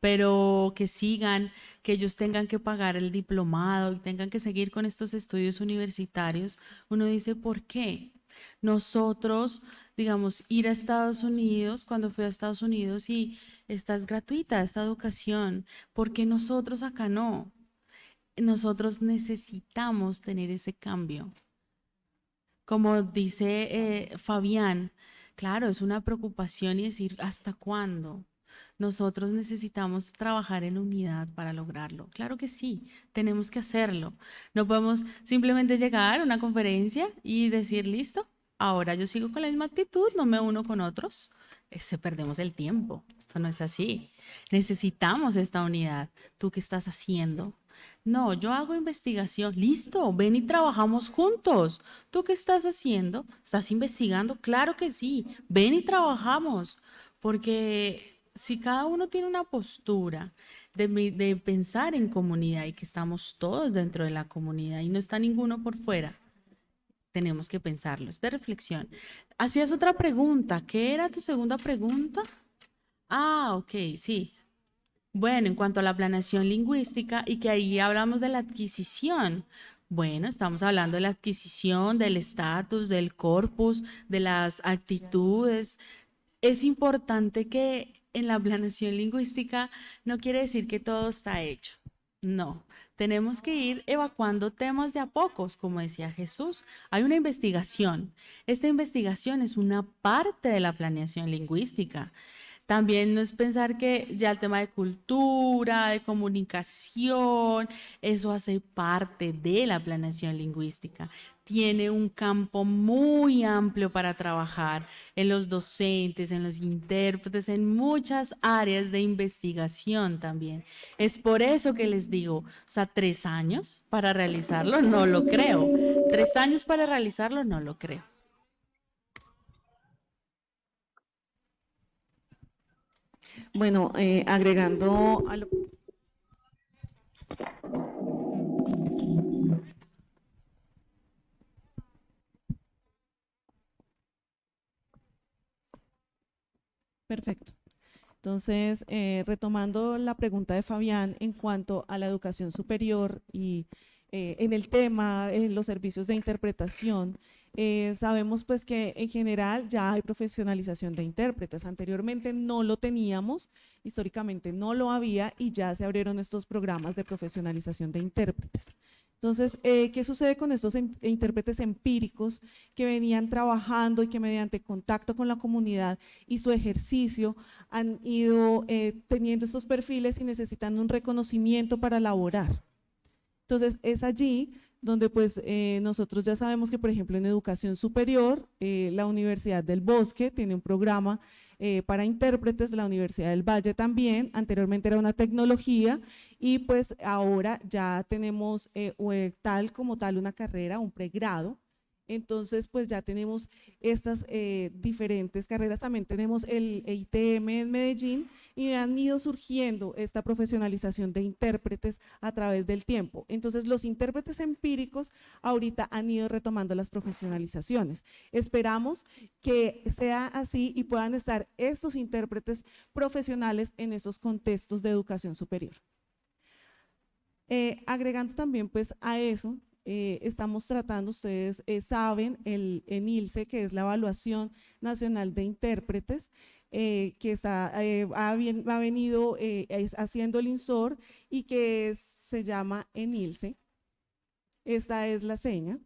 Pero que sigan, que ellos tengan que pagar el diplomado y tengan que seguir con estos estudios universitarios, uno dice, ¿por qué? Nosotros, digamos, ir a Estados Unidos, cuando fui a Estados Unidos y esta es gratuita, esta educación, ¿por qué nosotros acá no? Nosotros necesitamos tener ese cambio. Como dice eh, Fabián, claro, es una preocupación y decir, ¿hasta cuándo? Nosotros necesitamos trabajar en unidad para lograrlo. Claro que sí, tenemos que hacerlo. No podemos simplemente llegar a una conferencia y decir, listo, ahora yo sigo con la misma actitud, no me uno con otros. Se perdemos el tiempo. Esto no es así. Necesitamos esta unidad. ¿Tú qué estás haciendo? No, yo hago investigación. Listo, ven y trabajamos juntos. ¿Tú qué estás haciendo? ¿Estás investigando? Claro que sí. Ven y trabajamos. Porque si cada uno tiene una postura de, pensar en comunidad y que estamos todos dentro de la comunidad y no está ninguno por fuera, tenemos que pensarlo. Es de reflexión. Hacías otra pregunta. ¿Qué era tu segunda pregunta? Ah, ok, sí. Bueno, en cuanto a la planeación lingüística y que ahí hablamos de la adquisición. Bueno, estamos hablando de la adquisición, del estatus, del corpus, de las actitudes. Es importante que en la planeación lingüística no quiere decir que todo está hecho. No, tenemos que ir evacuando temas de a pocos, como decía Jesús. Hay una investigación. Esta investigación es una parte de la planeación lingüística. También no es pensar que ya el tema de cultura, de comunicación, eso hace parte de la planeación lingüística. Tiene un campo muy amplio para trabajar en los docentes, en los intérpretes, en muchas áreas de investigación también. Es por eso que les digo, o sea, tres años para realizarlo, no lo creo. Tres años para realizarlo, no lo creo. Bueno, eh, agregando a lo... Perfecto. Entonces, eh, retomando la pregunta de Fabián en cuanto a la educación superior y eh, en el tema, en los servicios de interpretación, eh, sabemos pues que en general ya hay profesionalización de intérpretes. Anteriormente no lo teníamos, históricamente no lo había y ya se abrieron estos programas de profesionalización de intérpretes. Entonces, eh, ¿qué sucede con estos intérpretes empíricos que venían trabajando y que mediante contacto con la comunidad y su ejercicio han ido eh, teniendo estos perfiles y necesitando un reconocimiento para laborar? Entonces, es allí donde pues eh, nosotros ya sabemos que por ejemplo en educación superior, eh, la Universidad del Bosque tiene un programa eh, para intérpretes, la Universidad del Valle también, anteriormente era una tecnología y pues ahora ya tenemos tal como tal una carrera, un pregrado entonces, pues ya tenemos estas eh, diferentes carreras, también tenemos el ITM en Medellín y han ido surgiendo esta profesionalización de intérpretes a través del tiempo. Entonces, los intérpretes empíricos ahorita han ido retomando las profesionalizaciones. Esperamos que sea así y puedan estar estos intérpretes profesionales en estos contextos de educación superior. Eh, agregando también pues a eso, eh, estamos tratando, ustedes eh, saben, el ENILCE, que es la Evaluación Nacional de Intérpretes, eh, que está, ha, venido haciendo el INSOR y que se llama ENILSE. Esta es la seña.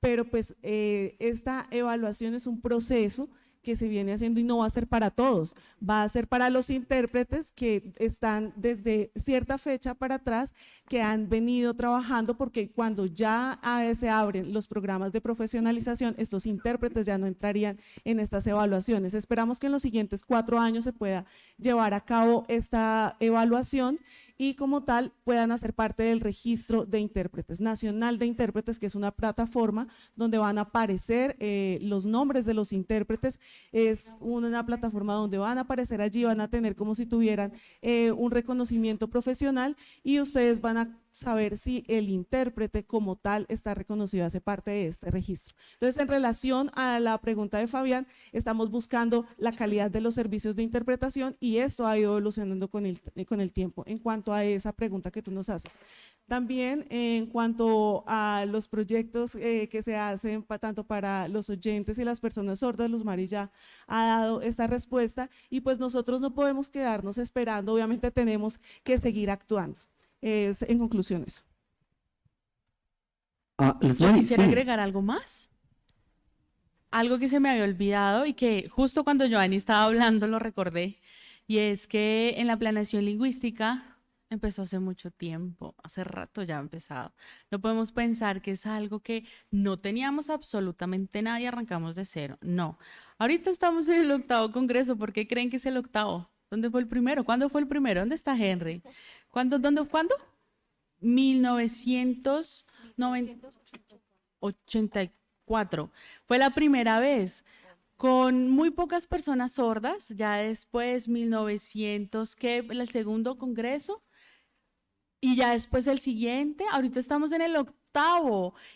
Pero pues esta evaluación es un proceso que se viene haciendo y no va a ser para todos, va a ser para los intérpretes que están desde cierta fecha para atrás, que han venido trabajando, porque cuando ya se abren los programas de profesionalización, estos intérpretes ya no entrarían en estas evaluaciones. Esperamos que en los siguientes cuatro años se pueda llevar a cabo esta evaluación y como tal puedan hacer parte del registro de intérpretes, nacional de intérpretes, que es una plataforma donde van a aparecer eh, los nombres de los intérpretes, es una plataforma donde van a aparecer allí, van a tener como si tuvieran eh, un reconocimiento profesional y ustedes van a saber si el intérprete como tal está reconocido, hace parte de este registro. Entonces, en relación a la pregunta de Fabián, estamos buscando la calidad de los servicios de interpretación y esto ha ido evolucionando con el, con el tiempo en cuanto a esa pregunta que tú nos haces. También en cuanto a los proyectos eh, que se hacen tanto para los oyentes y las personas sordas, Luz Mari ya ha dado esta respuesta y pues nosotros no podemos quedarnos esperando, obviamente tenemos que seguir actuando es en conclusión eso. Ah, Yo quisiera agregar algo más. Algo que se me había olvidado y que justo cuando Joanny estaba hablando lo recordé. Y es que en la planeación lingüística empezó hace mucho tiempo, hace rato ya ha empezado. No podemos pensar que es algo que no teníamos absolutamente nada y arrancamos de cero. No. Ahorita estamos en el octavo congreso. ¿Por qué creen que es el octavo? ¿Dónde fue el primero? ¿Cuándo fue el primero? ¿Dónde está Henry? ¿Cuándo? ¿Dónde? ¿Cuándo? 1984. Fue la primera vez con muy pocas personas sordas. Ya después, 1900, ¿qué? El segundo congreso. Y ya después el siguiente. Ahorita estamos en el octavo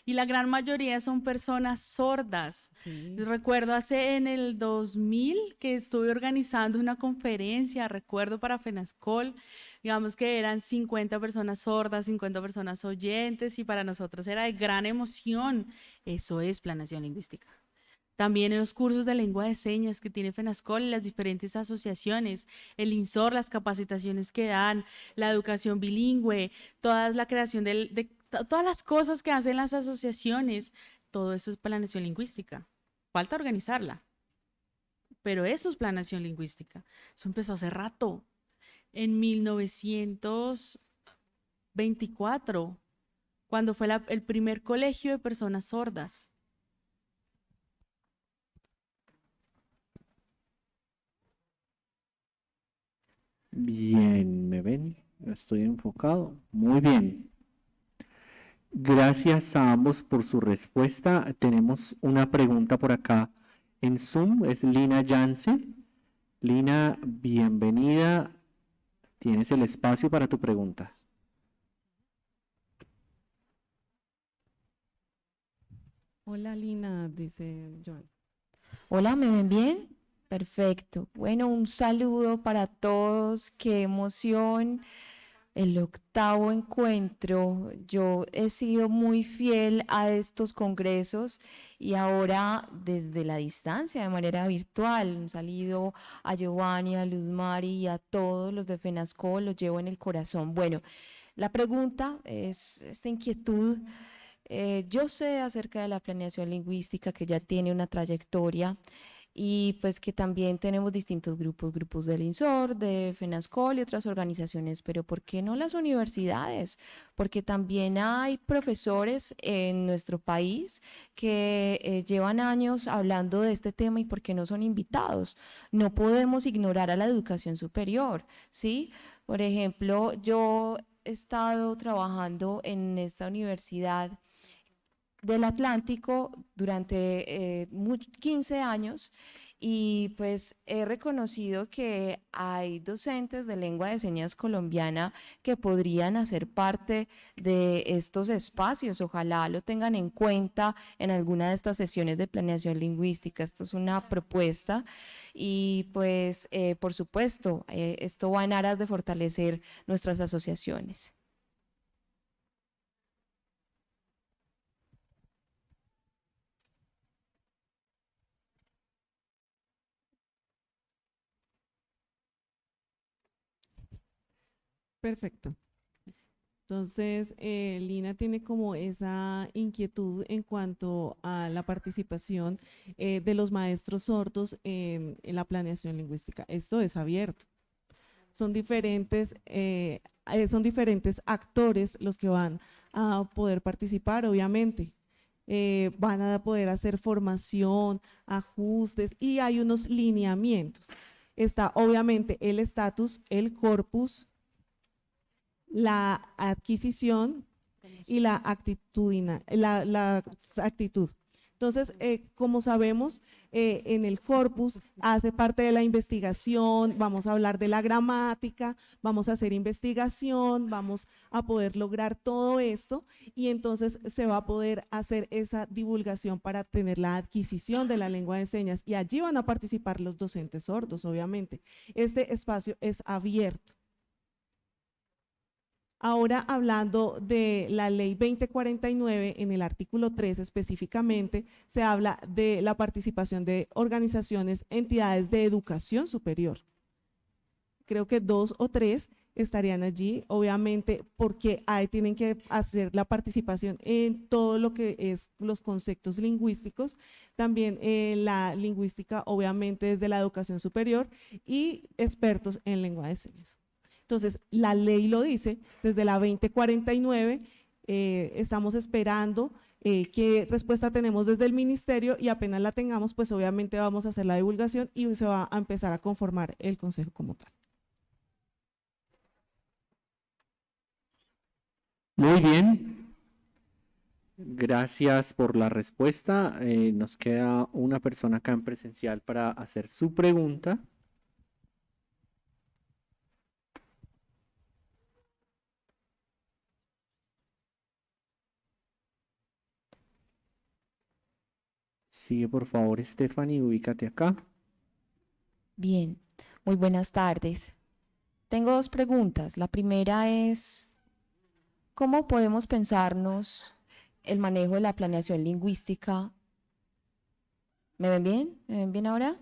y la gran mayoría son personas sordas. Recuerdo hace en el 2000 que estuve organizando una conferencia, recuerdo para FENASCOL digamos que eran 50 personas sordas, 50 personas oyentes y para nosotros era de gran emoción. Eso es planación lingüística. También en los cursos de lengua de señas que tiene FENASCOL las diferentes asociaciones, el INSOR, las capacitaciones que dan, la educación bilingüe, toda la creación de, todas las cosas que hacen las asociaciones, todo eso es planación lingüística. Falta organizarla, pero eso es planación lingüística. Eso empezó hace rato en 1924, cuando fue el primer colegio de personas sordas. Bien, ¿me ven? Estoy enfocado. Muy bien. Gracias a ambos por su respuesta. Tenemos una pregunta por acá en Zoom. Es Lina Yance. Lina, bienvenida. Tienes el espacio para tu pregunta. Hola Lina, dice Joan. Hola, ¿me ven bien? Perfecto. Bueno, un saludo para todos. Qué emoción el octavo encuentro. Yo he sido muy fiel a estos congresos y ahora desde la distancia, de manera virtual, he salido a Giovanni, a Luz Mari y a todos los de FENASCO, los llevo en el corazón. Bueno, la pregunta es esta inquietud. Eh, yo sé acerca de la planeación lingüística que ya tiene una trayectoria y pues que también tenemos distintos grupos, grupos del INSOR, de FENASCOL y otras organizaciones, pero ¿por qué no las universidades? Porque también hay profesores en nuestro país que eh, llevan años hablando de este tema y ¿por qué no son invitados? No podemos ignorar a la educación superior, ¿sí? Por ejemplo, yo he estado trabajando en esta universidad del Atlántico durante 15 eh, años y pues he reconocido que hay docentes de lengua de señas colombiana que podrían hacer parte de estos espacios. Ojalá lo tengan en cuenta en alguna de estas sesiones de planeación lingüística. Esto es una propuesta y pues eh, por supuesto eh, esto va en aras de fortalecer nuestras asociaciones. Perfecto. Entonces, eh, Lina tiene como esa inquietud en cuanto a la participación eh, de los maestros sordos en, la planeación lingüística. Esto es abierto. Son diferentes, eh, son diferentes actores los que van a poder participar, obviamente. Van a poder hacer formación, ajustes y hay unos lineamientos. Está obviamente el estatus, el corpus, la adquisición y la, actitudina, la, la actitud. Entonces, eh, como sabemos, eh, en el corpus hace parte de la investigación, vamos a hablar de la gramática, vamos a hacer investigación, vamos a poder lograr todo esto y entonces se va a poder hacer esa divulgación para tener la adquisición de la lengua de señas y allí van a participar los docentes sordos, obviamente. Este espacio es abierto. Ahora hablando de la ley 2049, en el artículo 3 específicamente, se habla de la participación de organizaciones, entidades de educación superior. Creo que dos o tres estarían allí, obviamente, porque ahí tienen que hacer la participación en todo lo que es los conceptos lingüísticos, también en la lingüística, obviamente, desde la educación superior y expertos en lengua de señas. Entonces, la ley lo dice, desde la 2049 eh, estamos esperando eh, qué respuesta tenemos desde el ministerio y apenas la tengamos, pues obviamente vamos a hacer la divulgación y se va a empezar a conformar el consejo como tal. Muy bien. Gracias por la respuesta. Eh, nos queda una persona acá en presencial para hacer su pregunta. Sigue por favor, Stephanie, ubícate acá. Bien, muy buenas tardes. Tengo dos preguntas. La primera es, ¿cómo podemos pensarnos el manejo de la planeación lingüística? ¿Me ven bien? ¿Me ven bien ahora?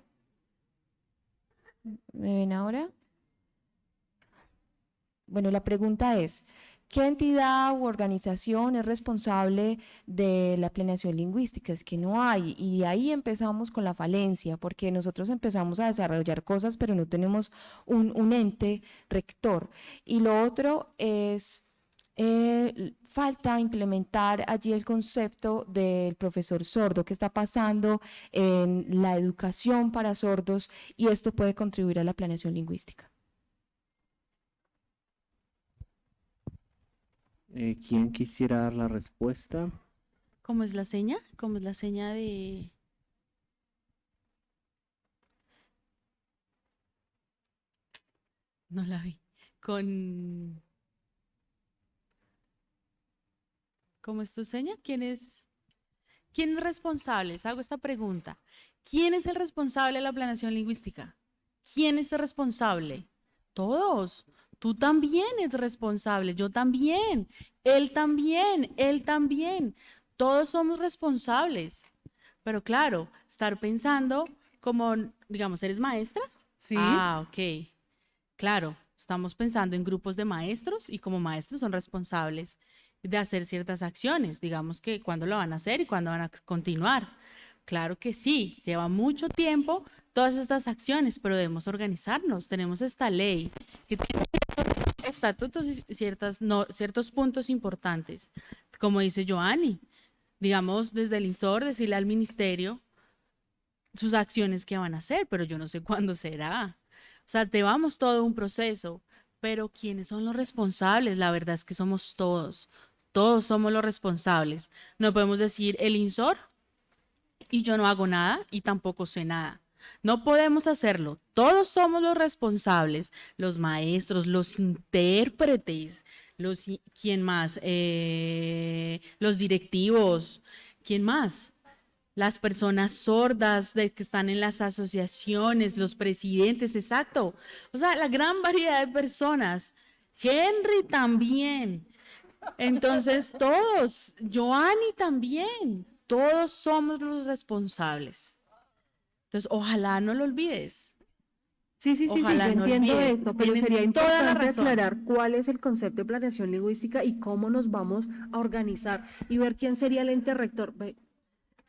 ¿Me ven ahora? Bueno, la pregunta es, ¿qué entidad u organización es responsable de la planeación lingüística? Es que no hay. Y ahí empezamos con la falencia, porque nosotros empezamos a desarrollar cosas, pero no tenemos un, ente rector. Y lo otro es, eh, falta implementar allí el concepto del profesor sordo, que está pasando en la educación para sordos, y esto puede contribuir a la planeación lingüística. Eh, ¿quién quisiera dar la respuesta? ¿Cómo es la seña? ¿Cómo es la seña de...? No la vi. Con... ¿Cómo es tu seña? ¿Quién es? ¿Quién es responsable? Les hago esta pregunta. ¿Quién es el responsable de la planeación lingüística? ¿Quién es el responsable? Todos. Tú también eres responsable, yo también, él también, él también. Todos somos responsables. Pero claro, estar pensando como, digamos, ¿eres maestra? Sí. Ah, ok. Claro, estamos pensando en grupos de maestros y como maestros son responsables de hacer ciertas acciones, digamos que cuándo lo van a hacer y cuándo van a continuar. Claro que sí, lleva mucho tiempo todas estas acciones, pero debemos organizarnos. Tenemos esta ley que tiene estatutos y ciertas, no, ciertos puntos importantes. Como dice Joanny, digamos, desde el INSOR, decirle al ministerio sus acciones que van a hacer, pero yo no sé cuándo será. O sea, te vamos todo un proceso, pero ¿quiénes son los responsables? La verdad es que somos todos. Todos somos los responsables. No podemos decir el INSOR y yo no hago nada y tampoco sé nada. No podemos hacerlo. Todos somos los responsables, los maestros, los intérpretes, los quién más, eh, los directivos, quién más. Las personas sordas de que están en las asociaciones, los presidentes, exacto. O sea, la gran variedad de personas. Henry también. Entonces, todos, Joanny también, todos somos los responsables. Entonces, ojalá no lo olvides. Sí, sí, sí, sí, Ojalá yo no entiendo olvides, esto, pero tienes sería toda la importante aclarar cuál es el concepto de planeación lingüística y cómo nos vamos a organizar y ver quién sería el ente rector. Ve,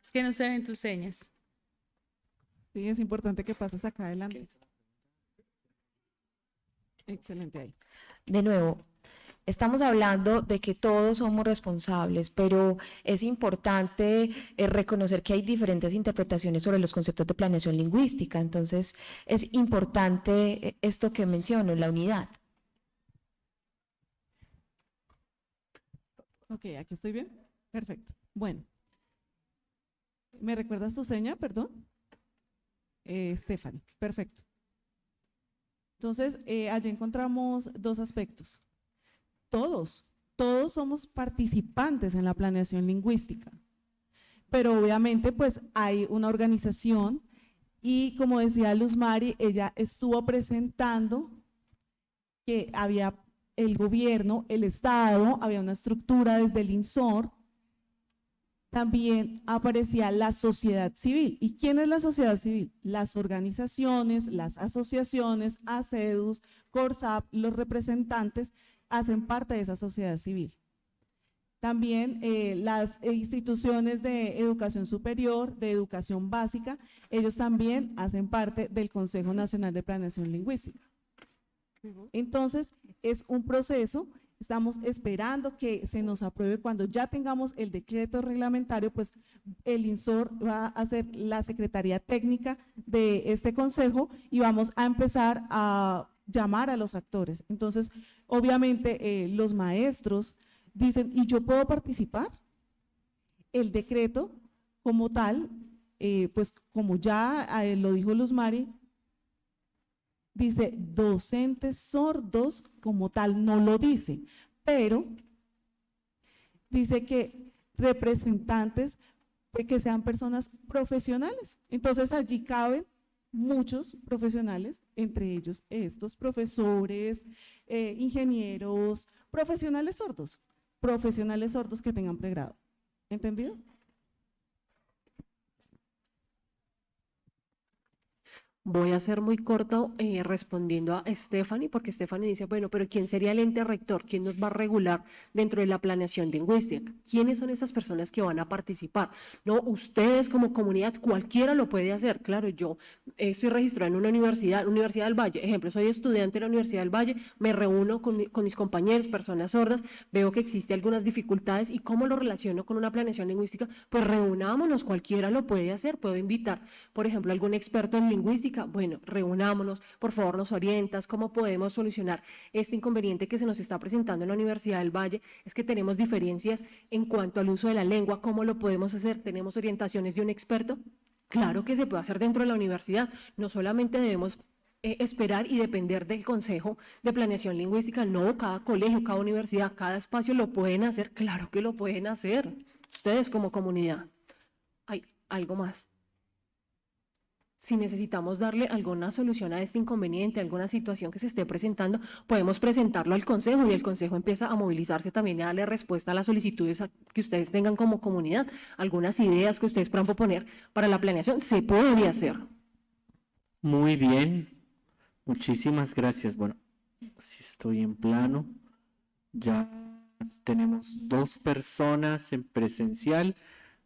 Es que no se ven tus señas. Sí, es importante que pases acá adelante. Excelente ahí. De nuevo, estamos hablando de que todos somos responsables, pero es importante eh, reconocer que hay diferentes interpretaciones sobre los conceptos de planeación lingüística. Entonces, es importante eh, esto que menciono, la unidad. Ok, aquí estoy bien. Perfecto. Bueno. ¿Me recuerdas tu seña, perdón? Eh, Stephanie, perfecto. Entonces, eh, allí encontramos dos aspectos. Todos, todos somos participantes en la planeación lingüística, pero obviamente pues hay una organización y como decía Luz Mari, ella estuvo presentando que había el gobierno, el Estado, había una estructura desde el INSOR, también aparecía la sociedad civil. ¿Y quién es la sociedad civil? Las organizaciones, las asociaciones, ACEDUS, CORSAP, los representantes hacen parte de esa sociedad civil. También eh, las instituciones de educación superior, de educación básica, ellos también hacen parte del Consejo Nacional de Planeación Lingüística. Entonces, es un proceso, estamos esperando que se nos apruebe cuando ya tengamos el decreto reglamentario, pues el INSOR va a ser la Secretaría Técnica de este consejo y vamos a empezar a llamar a los actores. Entonces, obviamente, eh, los maestros dicen, ¿y yo puedo participar? El decreto como tal, eh, pues como ya eh, lo dijo Luz Mari, dice docentes sordos como tal, no lo dice, pero dice que representantes que sean personas profesionales. Entonces allí caben muchos profesionales, entre ellos estos profesores, eh, ingenieros, profesionales sordos, profesionales sordos que tengan pregrado. ¿Entendido? Voy a ser muy corto eh, respondiendo a Stephanie, porque Stephanie dice, bueno, pero ¿quién sería el ente rector? ¿Quién nos va a regular dentro de la planeación lingüística? ¿Quiénes son esas personas que van a participar? No, ustedes como comunidad, cualquiera lo puede hacer. Claro, yo eh, estoy registrado en una universidad, Universidad del Valle, ejemplo, soy estudiante de la Universidad del Valle, me reúno con, con mis compañeros, personas sordas, veo que existe algunas dificultades y cómo lo relaciono con una planeación lingüística, pues reunámonos, cualquiera lo puede hacer, puedo invitar, por ejemplo, algún experto en lingüística, bueno, reunámonos, por favor nos orientas, cómo podemos solucionar este inconveniente que se nos está presentando en la Universidad del Valle, es que tenemos diferencias en cuanto al uso de la lengua, cómo lo podemos hacer, tenemos orientaciones de un experto, claro que se puede hacer dentro de la universidad, no solamente debemos eh, esperar y depender del Consejo de Planeación Lingüística. No, cada colegio, cada universidad, cada espacio lo pueden hacer. Claro que lo pueden hacer. Ustedes como comunidad. Hay algo más. Si necesitamos darle alguna solución a este inconveniente, alguna situación que se esté presentando, podemos presentarlo al Consejo y el Consejo empieza a movilizarse también a darle respuesta a las solicitudes que ustedes tengan como comunidad. Algunas ideas que ustedes puedan proponer para la planeación se puede hacer. Muy bien, muchísimas gracias. Bueno, si estoy en plano, ya tenemos dos personas en presencial,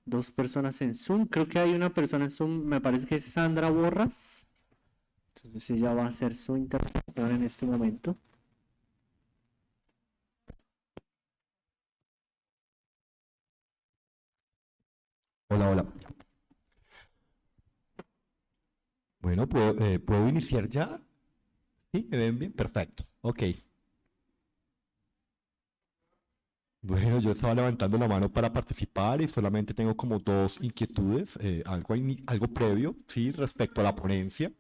dos personas en Zoom. Creo que hay una persona en Zoom, me parece que es Sandra Borras. Entonces ella va a hacer su intervención en este momento. Hola, hola. Bueno, ¿puedo, eh, ¿puedo iniciar ya? ¿Sí? ¿Me ven bien? Perfecto. Ok. Bueno, yo estaba levantando la mano para participar y solamente tengo como dos inquietudes, eh, algo, algo previo, sí, respecto a la ponencia.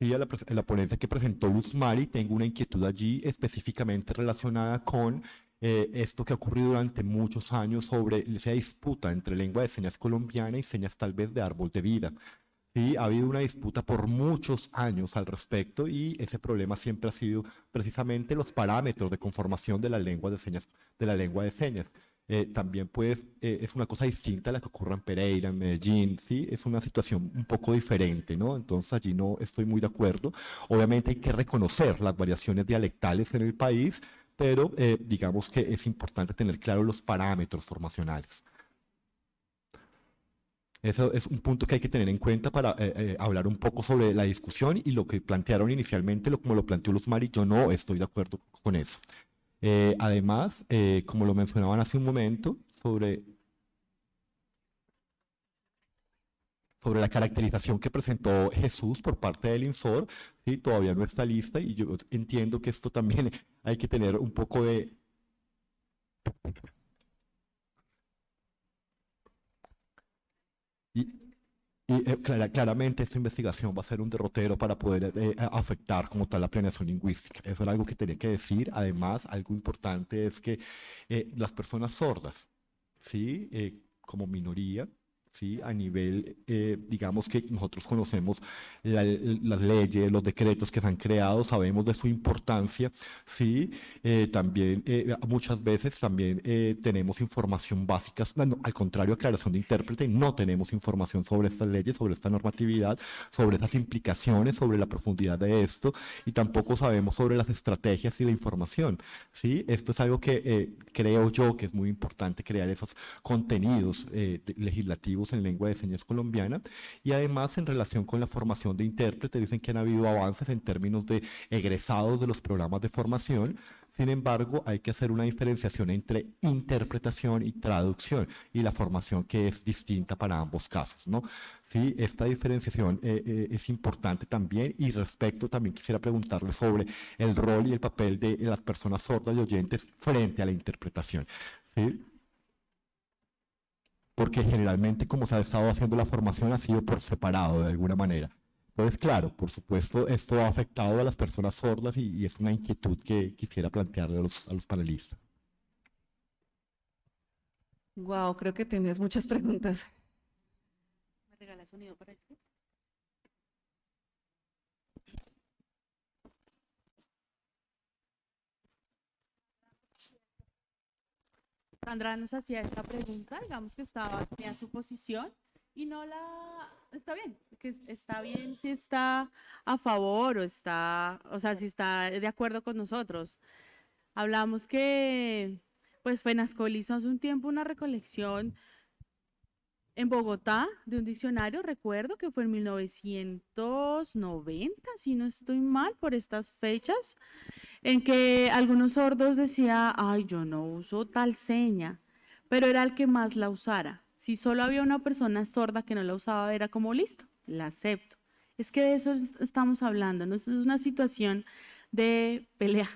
Sí, a la, pres- a la ponencia que presentó Luz Mari, tengo una inquietud allí específicamente relacionada con eh, esto que ha ocurrido durante muchos años sobre esa disputa entre lengua de señas colombiana y señas tal vez de árbol de vida. Sí, ha habido una disputa por muchos años al respecto y ese problema siempre ha sido precisamente los parámetros de conformación de la lengua de señas, de la lengua de señas. Eh, también pues eh, es una cosa distinta a la que ocurre en Pereira, en Medellín, ¿sí? Es una situación un poco diferente, ¿no? Entonces allí no estoy muy de acuerdo. Obviamente hay que reconocer las variaciones dialectales en el país, pero eh, digamos que es importante tener claro los parámetros formacionales. Eso es un punto que hay que tener en cuenta para hablar un poco sobre la discusión y lo que plantearon inicialmente, lo como lo planteó Luz Mari, yo no estoy de acuerdo con eso. Eh, además, eh, como lo mencionaban hace un momento, sobre, sobre la caracterización que presentó Jesús por parte del INSOR, ¿sí? todavía no está lista y yo entiendo que esto también hay que tener un poco de... Y eh, claramente esta investigación va a ser un derrotero para poder eh, afectar como tal la planeación lingüística. Eso era algo que tenía que decir. Además, algo importante es que eh, las personas sordas, ¿sí? como minoría, ¿sí? A nivel, eh, digamos que nosotros conocemos las leyes, los decretos que se han creado, sabemos de su importancia, ¿sí? Eh, también eh, muchas veces también tenemos información básica, al contrario, aclaración de intérprete, no tenemos información sobre estas leyes, sobre esta normatividad, sobre esas implicaciones, sobre la profundidad de esto, y tampoco sabemos sobre las estrategias y la información, ¿sí? Esto es algo que creo yo que es muy importante crear esos contenidos legislativos en lengua de señas colombiana y además en relación con la formación de intérpretes dicen que han habido avances en términos de egresados de los programas de formación, sin embargo, hay que hacer una diferenciación entre interpretación y traducción y la formación que es distinta para ambos casos, ¿no? Sí, esta diferenciación eh, eh, es importante también y respecto también quisiera preguntarle sobre el rol y el papel de las personas sordas y oyentes frente a la interpretación. ¿sí? Porque generalmente como se ha estado haciendo la formación ha sido por separado de alguna manera. Entonces, claro, por supuesto, esto ha afectado a las personas sordas y, es una inquietud que quisiera plantearle a los, a los panelistas. Wow, creo que tienes muchas preguntas. ¿Me regalas sonido para esto? Sandra nos hacía esta pregunta, digamos que estaba, tenía su posición y no la, está bien, que está bien si está a favor o está, o sea, si está de acuerdo con nosotros. Hablamos que, pues, Fenascol hizo hace un tiempo una recolección en Bogotá de un diccionario, recuerdo que fue en 1990, si no estoy mal por estas fechas, en que algunos sordos decía, ay, yo no uso tal seña, pero era el que más la usara. Si solo había una persona sorda que no la usaba, era como listo, la acepto. Es que de eso estamos hablando, ¿no? Es una situación de pelea.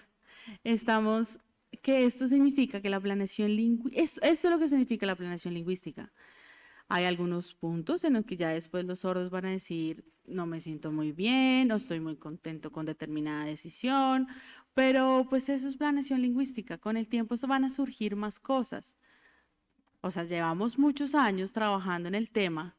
Estamos, que esto significa que la planeación lingüística, esto es lo que significa la planeación lingüística hay algunos puntos en los que ya después los sordos van a decir, no me siento muy bien, no estoy muy contento con determinada decisión, pero pues eso es planeación lingüística. Con el tiempo van a surgir más cosas. O sea, llevamos muchos años trabajando en el tema,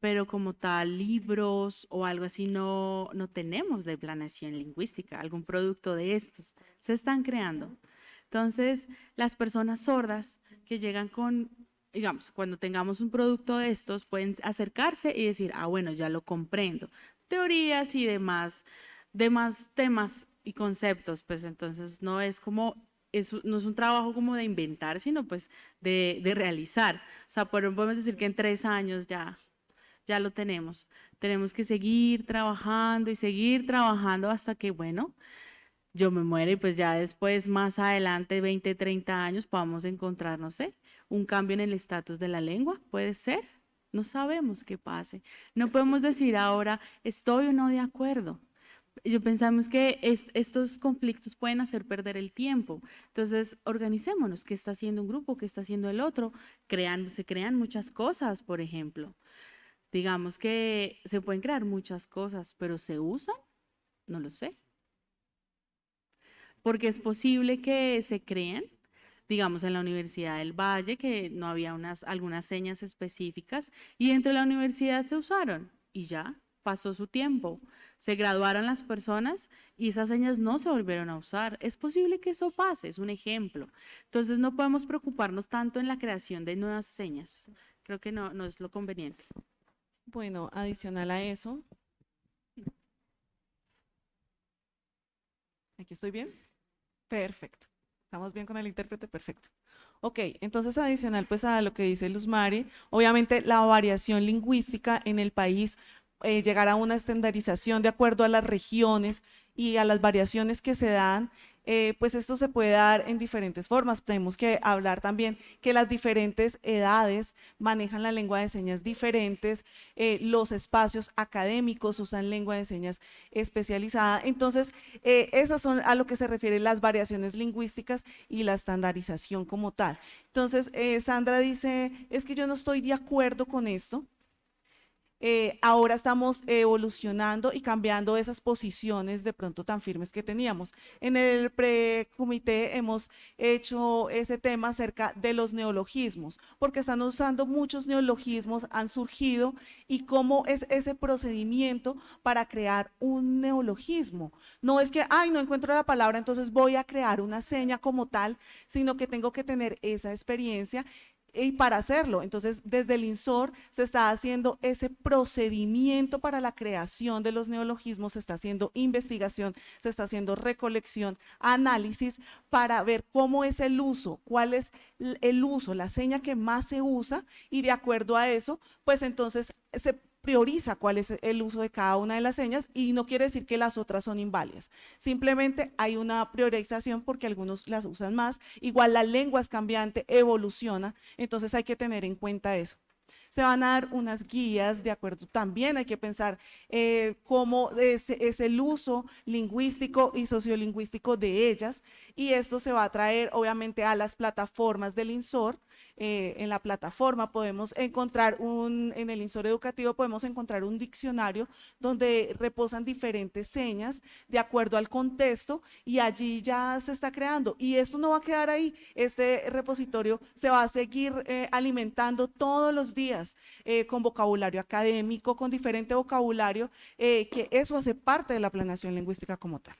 pero como tal, libros o algo así no, no tenemos de planeación lingüística, algún producto de estos. Se están creando. Entonces, las personas sordas que llegan con digamos, cuando tengamos un producto de estos, pueden acercarse y decir, ah, bueno, ya lo comprendo. Teorías y demás, demás temas y conceptos, pues entonces no es como, no es un trabajo como de inventar, sino pues de, de realizar. O sea, podemos decir que en tres años ya, ya lo tenemos. Tenemos que seguir trabajando y seguir trabajando hasta que, bueno, yo me muere y pues ya después, más adelante, 20, 30 años, podamos encontrar, no sé, un cambio en el estatus de la lengua, puede ser. No sabemos qué pase. No podemos decir ahora estoy o no de acuerdo. Yo pensamos que estos conflictos pueden hacer perder el tiempo. Entonces, organicémonos. ¿Qué está haciendo un grupo? ¿Qué está haciendo el otro? Se crean muchas cosas, por ejemplo. Digamos que se pueden crear muchas cosas, pero ¿se usan? No lo sé. Porque es posible que se creen digamos, en la Universidad del Valle, que no había unas, algunas señas específicas, y dentro de la universidad se usaron, y ya, pasó su tiempo, se graduaron las personas y esas señas no se volvieron a usar. Es posible que eso pase, es un ejemplo. Entonces no podemos preocuparnos tanto en la creación de nuevas señas. Creo que no, no es lo conveniente. Bueno, adicional a eso. ¿Aquí estoy bien? Perfecto. ¿Estamos bien con el intérprete? Perfecto. Ok, entonces adicional pues a lo que dice Luz Mari, obviamente la variación lingüística en el país eh, llegará a una estandarización de acuerdo a las regiones y a las variaciones que se dan eh, pues esto se puede dar en diferentes formas. Tenemos que hablar también que las diferentes edades manejan la lengua de señas diferentes, eh, los espacios académicos usan lengua de señas especializada. Entonces, eh, esas son a lo que se refiere las variaciones lingüísticas y la estandarización como tal. Entonces, Sandra dice, es que yo no estoy de acuerdo con esto. Eh, ahora estamos evolucionando y cambiando esas posiciones de pronto tan firmes que teníamos. En el precomité hemos hecho ese tema acerca de los neologismos, porque están usando muchos neologismos, han surgido, y cómo es ese procedimiento para crear un neologismo. No es que, ay, no encuentro la palabra, entonces voy a crear una seña como tal, sino que tengo que tener esa experiencia y para hacerlo. Entonces, desde el INSOR se está haciendo ese procedimiento para la creación de los neologismos, se está haciendo investigación, se está haciendo recolección, análisis para ver cómo es el uso, cuál es el uso, la seña que más se usa y de acuerdo a eso, pues entonces se prioriza cuál es el uso de cada una de las señas y no quiere decir que las otras son inválidas. Simplemente hay una priorización porque algunos las usan más. Igual la lengua es cambiante, evoluciona, entonces hay que tener en cuenta eso se van a dar unas guías, de acuerdo, también hay que pensar eh, cómo es, es, el uso lingüístico y sociolingüístico de ellas y esto se va a traer obviamente a las plataformas del INSOR eh, en la plataforma podemos encontrar un, en el insor educativo podemos encontrar un diccionario donde reposan diferentes señas de acuerdo al contexto y allí ya se está creando. Y esto no va a quedar ahí, este repositorio se va a seguir eh, alimentando todos los días eh, con vocabulario académico, con diferente vocabulario, que eso hace parte de la planeación lingüística como tal.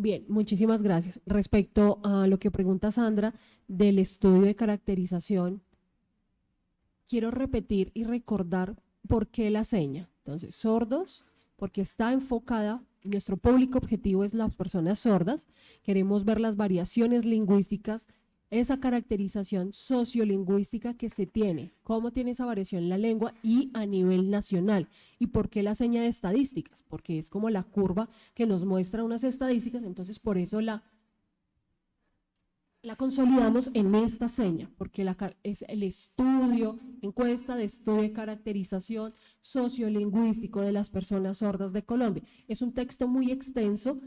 Bien, muchísimas gracias. Respecto a lo que pregunta Sandra del estudio de caracterización, quiero repetir y recordar por qué la seña. Entonces, sordos, porque está enfocada, nuestro público objetivo es las personas sordas, queremos ver las variaciones lingüísticas esa caracterización sociolingüística que se tiene, cómo tiene esa variación la lengua y a nivel nacional. ¿Y por qué la seña de estadísticas? Porque es como la curva que nos muestra unas estadísticas, entonces por eso la, la consolidamos en esta seña, porque es el estudio, encuesta de estudio de caracterización sociolingüístico de las personas sordas de Colombia. Es un texto muy extenso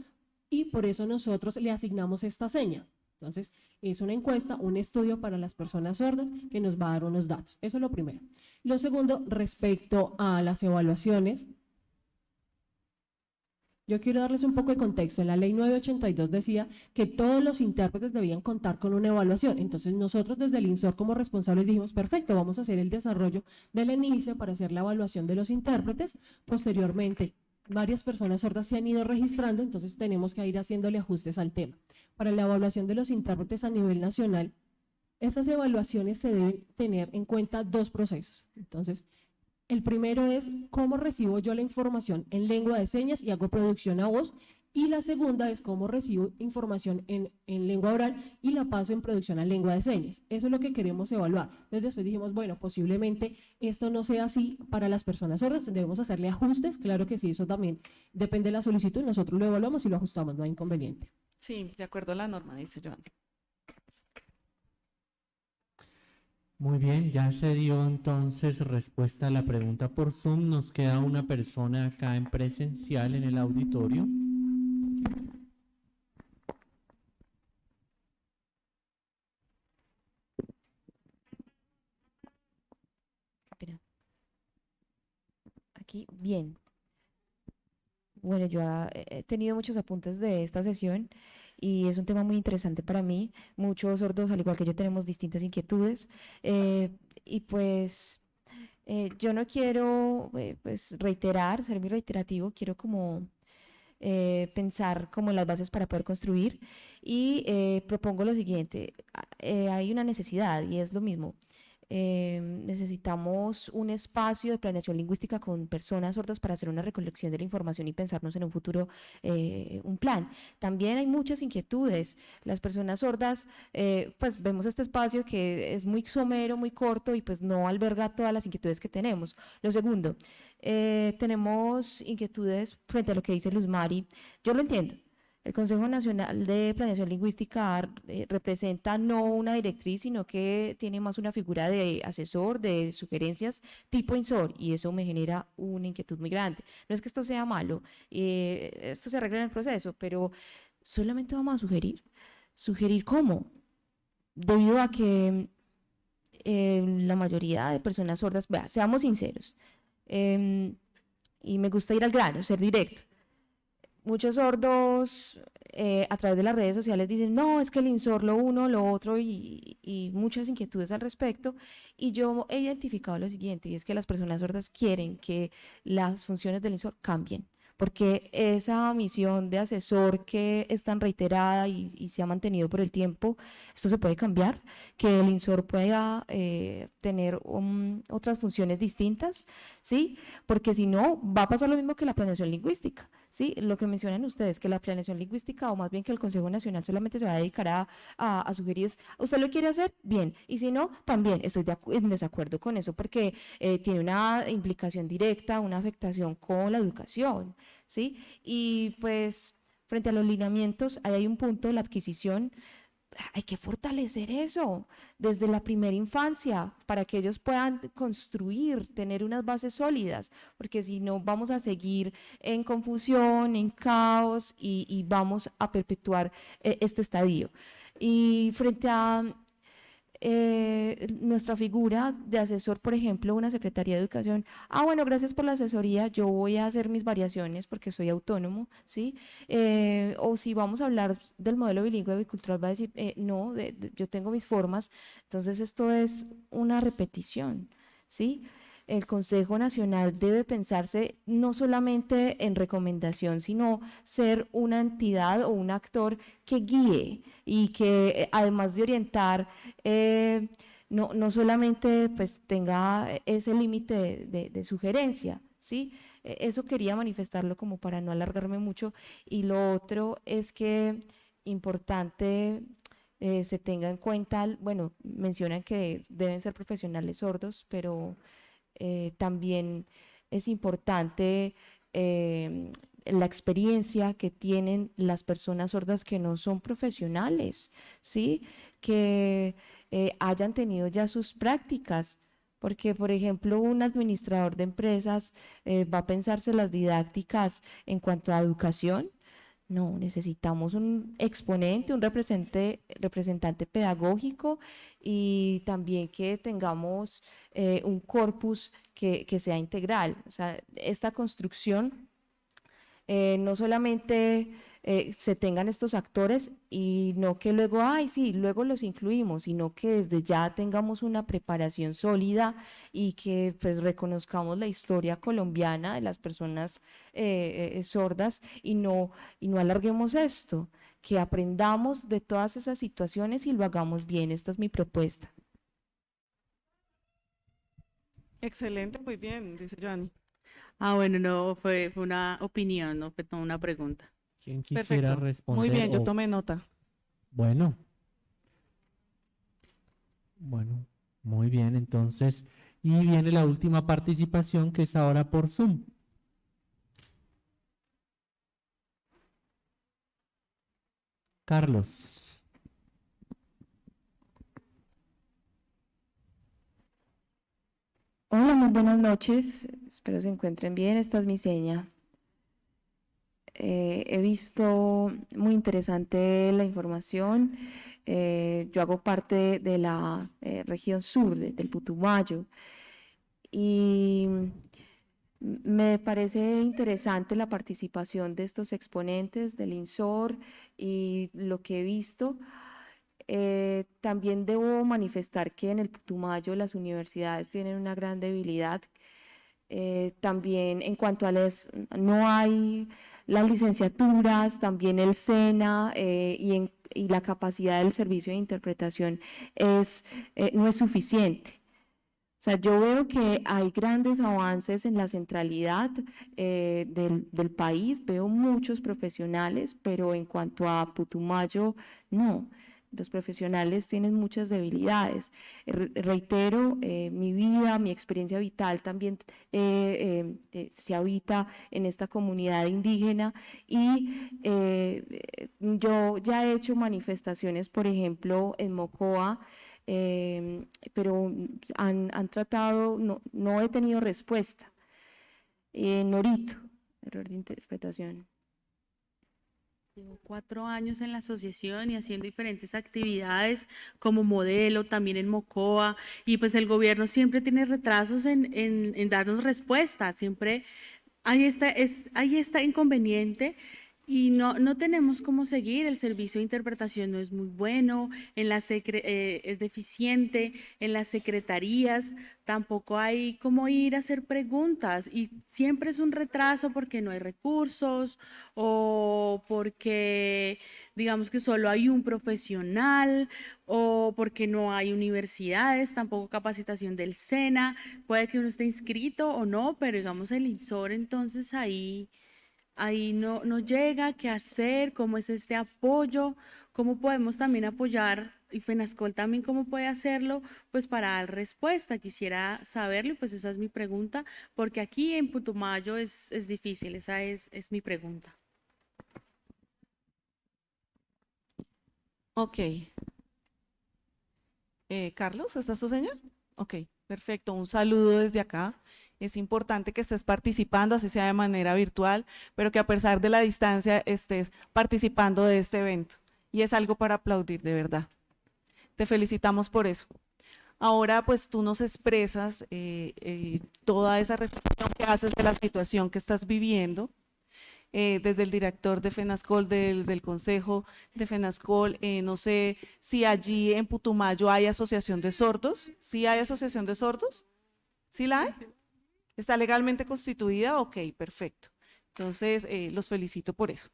y por eso nosotros le asignamos esta seña. Entonces, es una encuesta, un estudio para las personas sordas que nos va a dar unos datos. Eso es lo primero. Lo segundo, respecto a las evaluaciones, yo quiero darles un poco de contexto. La ley 982 decía que todos los intérpretes debían contar con una evaluación. Entonces nosotros desde el INSOR como responsables dijimos, perfecto, vamos a hacer el desarrollo del ENICE para hacer la evaluación de los intérpretes. Posteriormente, varias personas sordas se han ido registrando, entonces tenemos que ir haciéndole ajustes al tema. Para la evaluación de los intérpretes a nivel nacional, esas evaluaciones se deben tener en cuenta dos procesos. Entonces, el primero es cómo recibo yo la información en lengua de señas y hago producción a voz y la segunda es cómo recibo información en, lengua oral y la paso en producción a lengua de señas. Eso es lo que queremos evaluar. Entonces después dijimos, bueno, posiblemente esto no sea así para las personas sordas, debemos hacerle ajustes, claro que sí, eso también depende de la solicitud, nosotros lo evaluamos y lo ajustamos, no hay inconveniente. Sí, de acuerdo a la norma, dice Joan. Muy bien, ya se dio entonces respuesta a la pregunta por Zoom. Nos queda una persona acá en presencial en el auditorio. Aquí, bien. Bueno, yo he tenido muchos apuntes de esta sesión y es un tema muy interesante para mí. Muchos sordos, al igual que yo, tenemos distintas inquietudes. Eh, y pues eh, yo no quiero eh, pues reiterar, ser muy reiterativo, quiero como eh, pensar como las bases para poder construir y eh, propongo lo siguiente, a- eh, hay una necesidad y es lo mismo. Eh, necesitamos un espacio de planeación lingüística con personas sordas para hacer una recolección de la información y pensarnos en un futuro, eh, un plan. También hay muchas inquietudes. Las personas sordas, eh, pues vemos este espacio que es muy somero, muy corto y pues no alberga todas las inquietudes que tenemos. Lo segundo, eh, tenemos inquietudes frente a lo que dice Luz Mari. Yo lo entiendo. El Consejo Nacional de Planeación Lingüística eh, representa no una directriz, sino que tiene más una figura de asesor, de sugerencias tipo INSOR, y eso me genera una inquietud muy grande. No es que esto sea malo, eh, esto se arregla en el proceso, pero solamente vamos a sugerir. ¿Sugerir cómo? Debido a que eh, la mayoría de personas sordas, vea, seamos sinceros, em, y me gusta ir al grano, ser directo. Muchos sordos eh, a través de las redes sociales dicen, no, es que el INSOR lo uno, lo otro, y, muchas inquietudes al respecto. Y yo he identificado lo siguiente, y es que las personas sordas quieren que las funciones del INSOR cambien, porque esa misión de asesor que es tan reiterada y, y se ha mantenido por el tiempo, esto se puede cambiar, que el INSOR pueda eh, tener um, otras funciones distintas, ¿sí? Porque si no, va a pasar lo mismo que la planeación lingüística. ¿Sí? Lo que mencionan ustedes, que la planeación lingüística, o más bien que el Consejo Nacional solamente se va a dedicar a, a, a sugerir, ¿usted lo quiere hacer? Bien, y si no, también estoy de en desacuerdo con eso, porque eh, tiene una implicación directa, una afectación con la educación, ¿sí? Y pues, frente a los lineamientos, ahí hay un punto, la adquisición, hay que fortalecer eso desde la primera infancia para que ellos puedan construir, tener unas bases sólidas, porque si no vamos a seguir en confusión, en caos y, vamos a perpetuar eh, este estadio. Y frente a eh, nuestra figura de asesor, por ejemplo, una Secretaría de Educación, ah, bueno, gracias por la asesoría, yo voy a hacer mis variaciones porque soy autónomo, ¿sí? Eh, o si vamos a hablar del modelo bilingüe bicultural, va a decir, eh, no, yo tengo mis formas, entonces esto es una repetición, ¿sí? El Consejo Nacional debe pensarse no solamente en recomendación, sino ser una entidad o un actor que guíe y que eh, además de orientar, eh, no, no solamente pues tenga ese límite de, sugerencia, ¿sí? Eh, Eso quería manifestarlo como para no alargarme mucho. Y lo otro es que importante eh, se tenga en cuenta, bueno, mencionan que deben ser profesionales sordos, pero eh, también es importante eh, la experiencia que tienen las personas sordas que no son profesionales, ¿sí? Que eh, hayan tenido ya sus prácticas. Porque, por ejemplo, un administrador de empresas va a pensarse las didácticas en cuanto a educación. No, necesitamos un exponente, un representante, representante pedagógico y también que tengamos eh, un corpus que, sea integral. O sea, esta construcción eh, no solamente eh, se tengan estos actores y no que luego, ay, sí, luego los incluimos, sino que desde ya tengamos una preparación sólida y que pues reconozcamos la historia colombiana de las personas eh, eh, sordas y no, y no alarguemos esto, que aprendamos de todas esas situaciones y lo hagamos bien. Esta es mi propuesta. Excelente, muy bien, dice Joanny. Ah, bueno, no, fue, fue una opinión, no fue una pregunta. ¿Quién quisiera Perfecto. responder? Muy bien, yo tomé nota. Bueno. Bueno, muy bien. Entonces, y viene la última participación que es ahora por Zoom. Carlos. Hola, muy buenas noches. Espero se encuentren bien. Esta es mi seña. Eh, he visto muy interesante la información. Eh, yo hago parte de la eh, región sur, de- del Putumayo, y me parece interesante la participación de estos exponentes del INSOR y lo que he visto. También debo manifestar que en el Putumayo las universidades tienen una gran debilidad. También en cuanto a las, no hay las licenciaturas, también el SENA eh, y, en- y la capacidad del servicio de interpretación es, eh, no es suficiente. O sea, yo veo que hay grandes avances en la centralidad eh, del, del país, veo muchos profesionales, pero en cuanto a Putumayo, no. Los profesionales tienen muchas debilidades. Re- Reitero, eh, mi vida, mi experiencia vital también eh, eh, eh, se habita en esta comunidad indígena y eh, eh, yo ya he hecho manifestaciones, por ejemplo, en Mocoa, eh, pero han, han tratado, no, no he tenido respuesta. En Norito, error de interpretación. Llevo cuatro años en la asociación y haciendo diferentes actividades como modelo, también en Mocoa, y pues el gobierno siempre tiene retrasos en, en, darnos respuesta, siempre hay esta, es, hay esta inconveniente y no, no tenemos cómo seguir, el servicio de interpretación no es muy bueno, en la eh, es deficiente, en las secretarías tampoco hay cómo ir a hacer preguntas y siempre es un retraso porque no hay recursos o porque digamos que solo hay un profesional o porque no hay universidades, tampoco capacitación del SENA, puede que uno esté inscrito o no, pero digamos el INSOR entonces ahí ahí no, no llega, qué hacer, cómo es este apoyo, cómo podemos también apoyar, y FENASCOL también cómo puede hacerlo, pues para dar respuesta. Quisiera saberlo, pues esa es mi pregunta, porque aquí en Putumayo es, es difícil, esa es, es mi pregunta. Ok. Eh, Carlos, ¿está su señal? Ok, perfecto. Un saludo desde acá. Es importante que estés participando, así sea de manera virtual, pero que a pesar de la distancia estés participando de este evento. Y es algo para aplaudir, de verdad. Te felicitamos por eso. Ahora, pues tú nos expresas eh, eh, toda esa reflexión que haces de la situación que estás viviendo eh, desde el director de FENASCOL, desde el consejo de FENASCOL. no sé si allí en Putumayo hay asociación de sordos. ¿Sí hay asociación de sordos? ¿Sí la hay? ¿Está legalmente constituida? Ok, perfecto. Entonces, eh, los felicito por eso.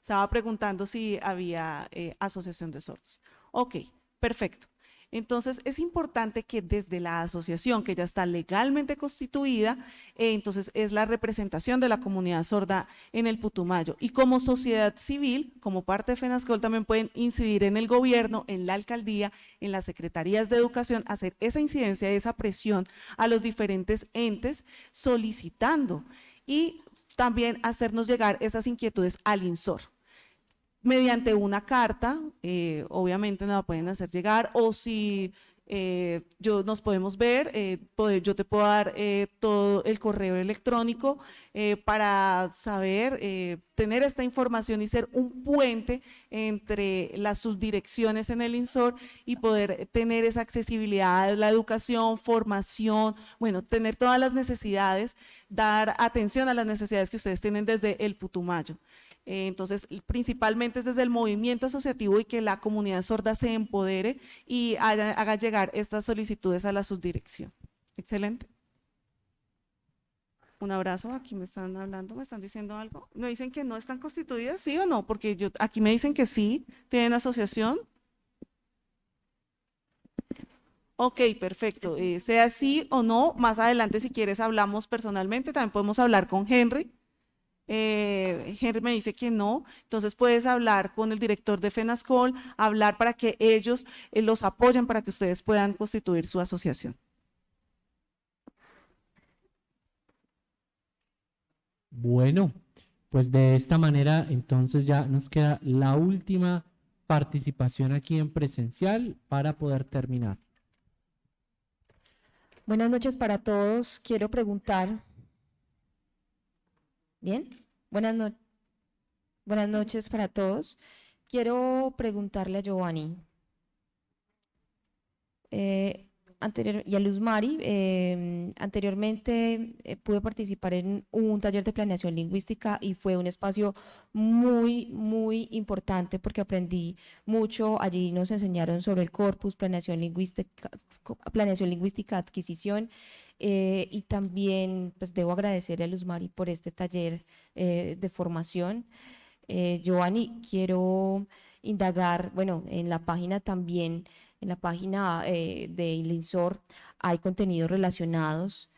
Estaba preguntando si había eh, asociación de sordos. Ok, perfecto. Entonces, es importante que desde la asociación, que ya está legalmente constituida, eh, entonces es la representación de la comunidad sorda en el Putumayo. Y como sociedad civil, como parte de FENASCOL, también pueden incidir en el gobierno, en la alcaldía, en las secretarías de educación, hacer esa incidencia, esa presión a los diferentes entes solicitando y también hacernos llegar esas inquietudes al INSOR mediante una carta, eh, obviamente nos la pueden hacer llegar, o si eh, yo, nos podemos ver, eh, yo te puedo dar eh, todo el correo electrónico para saber, tener esta información y ser un puente entre las subdirecciones en el INSOR y poder tener esa accesibilidad la educación, formación, bueno, tener todas las necesidades, dar atención a las necesidades que ustedes tienen desde el Putumayo. Eh, Entonces, principalmente es desde el movimiento asociativo y que la comunidad sorda se empodere y haga, haga llegar estas solicitudes a la subdirección. Excelente. Un abrazo, aquí me están hablando, me están diciendo algo. ¿Me dicen que no están constituidas, sí o no? Porque yo, aquí me dicen que sí, tienen asociación. Ok, perfecto. Eh, sea sí o no, más adelante si quieres hablamos personalmente, también podemos hablar con Henry. Eh, Henry me dice que no, entonces puedes hablar con el director de FENASCOL, hablar para que ellos eh, los apoyen para que ustedes puedan constituir su asociación. Bueno, pues de esta manera entonces ya nos queda la última participación aquí en presencial para poder terminar. Buenas noches para todos. Quiero preguntar. Bien, buenas, no- buenas noches para todos. Quiero preguntarle a Giovanni. Eh, anterior, y a Luz Mari. eh, anteriormente eh, pude participar en un taller de planeación lingüística y fue un espacio muy, muy importante porque aprendí mucho. Allí nos enseñaron sobre el corpus, planeación lingüística, planeación lingüística, adquisición. eh, y también pues debo agradecerle a Luz Mari por este taller eh, de formación. Eh, Giovanni, quiero indagar, bueno, en la página también, en la página eh, de INSOR hay contenidos relacionados,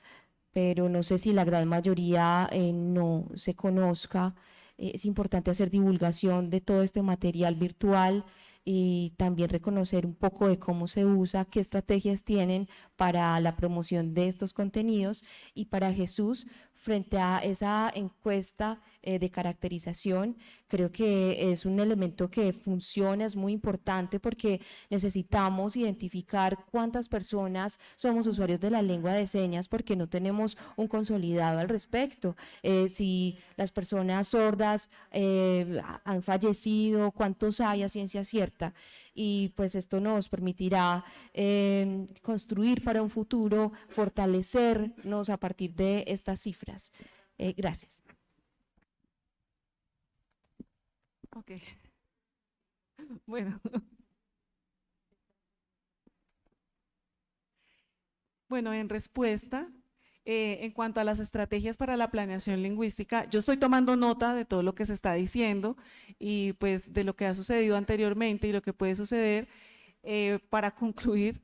pero no sé si la gran mayoría eh, no se conozca. Eh, es importante hacer divulgación de todo este material virtual y también reconocer un poco de cómo se usa, qué estrategias tienen para la promoción de estos contenidos y para Jesús frente a esa encuesta eh, de caracterización, creo que es un elemento que funciona, es muy importante porque necesitamos identificar cuántas personas somos usuarios de la lengua de señas porque no tenemos un consolidado al respecto. Eh, si las personas sordas eh, ha- han fallecido, cuántos hay a ciencia cierta. Y pues esto nos permitirá eh, construir para un futuro, fortalecernos a partir de estas cifras. Eh, gracias. Ok. Bueno. Bueno, en respuesta, eh, en cuanto a las estrategias para la planeación lingüística, yo estoy tomando nota de todo lo que se está diciendo y pues de lo que ha sucedido anteriormente y lo que puede suceder. Eh, para concluir,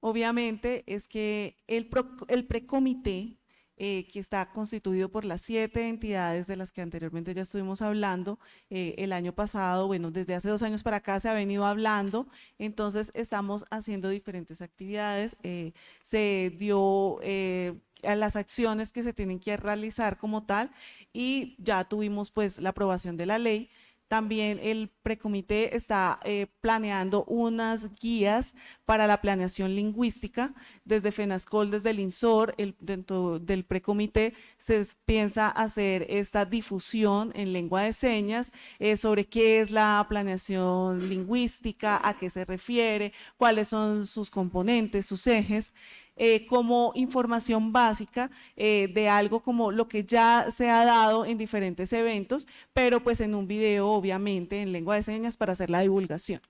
obviamente es que el, el precomité eh, que está constituido por las siete entidades de las que anteriormente ya estuvimos hablando, eh, el año pasado, bueno, desde hace dos años para acá se ha venido hablando, entonces estamos haciendo diferentes actividades, eh, se dio eh, las acciones que se tienen que realizar como tal y ya tuvimos pues la aprobación de la ley. También el precomité está eh, planeando unas guías para la planeación lingüística desde FENASCOL, desde el INSOR, el, dentro del precomité se piensa hacer esta difusión en lengua de señas eh, sobre qué es la planeación lingüística, a qué se refiere, cuáles son sus componentes, sus ejes, eh, como información básica eh, de algo como lo que ya se ha dado en diferentes eventos, pero pues en un video obviamente en lengua de señas para hacer la divulgación.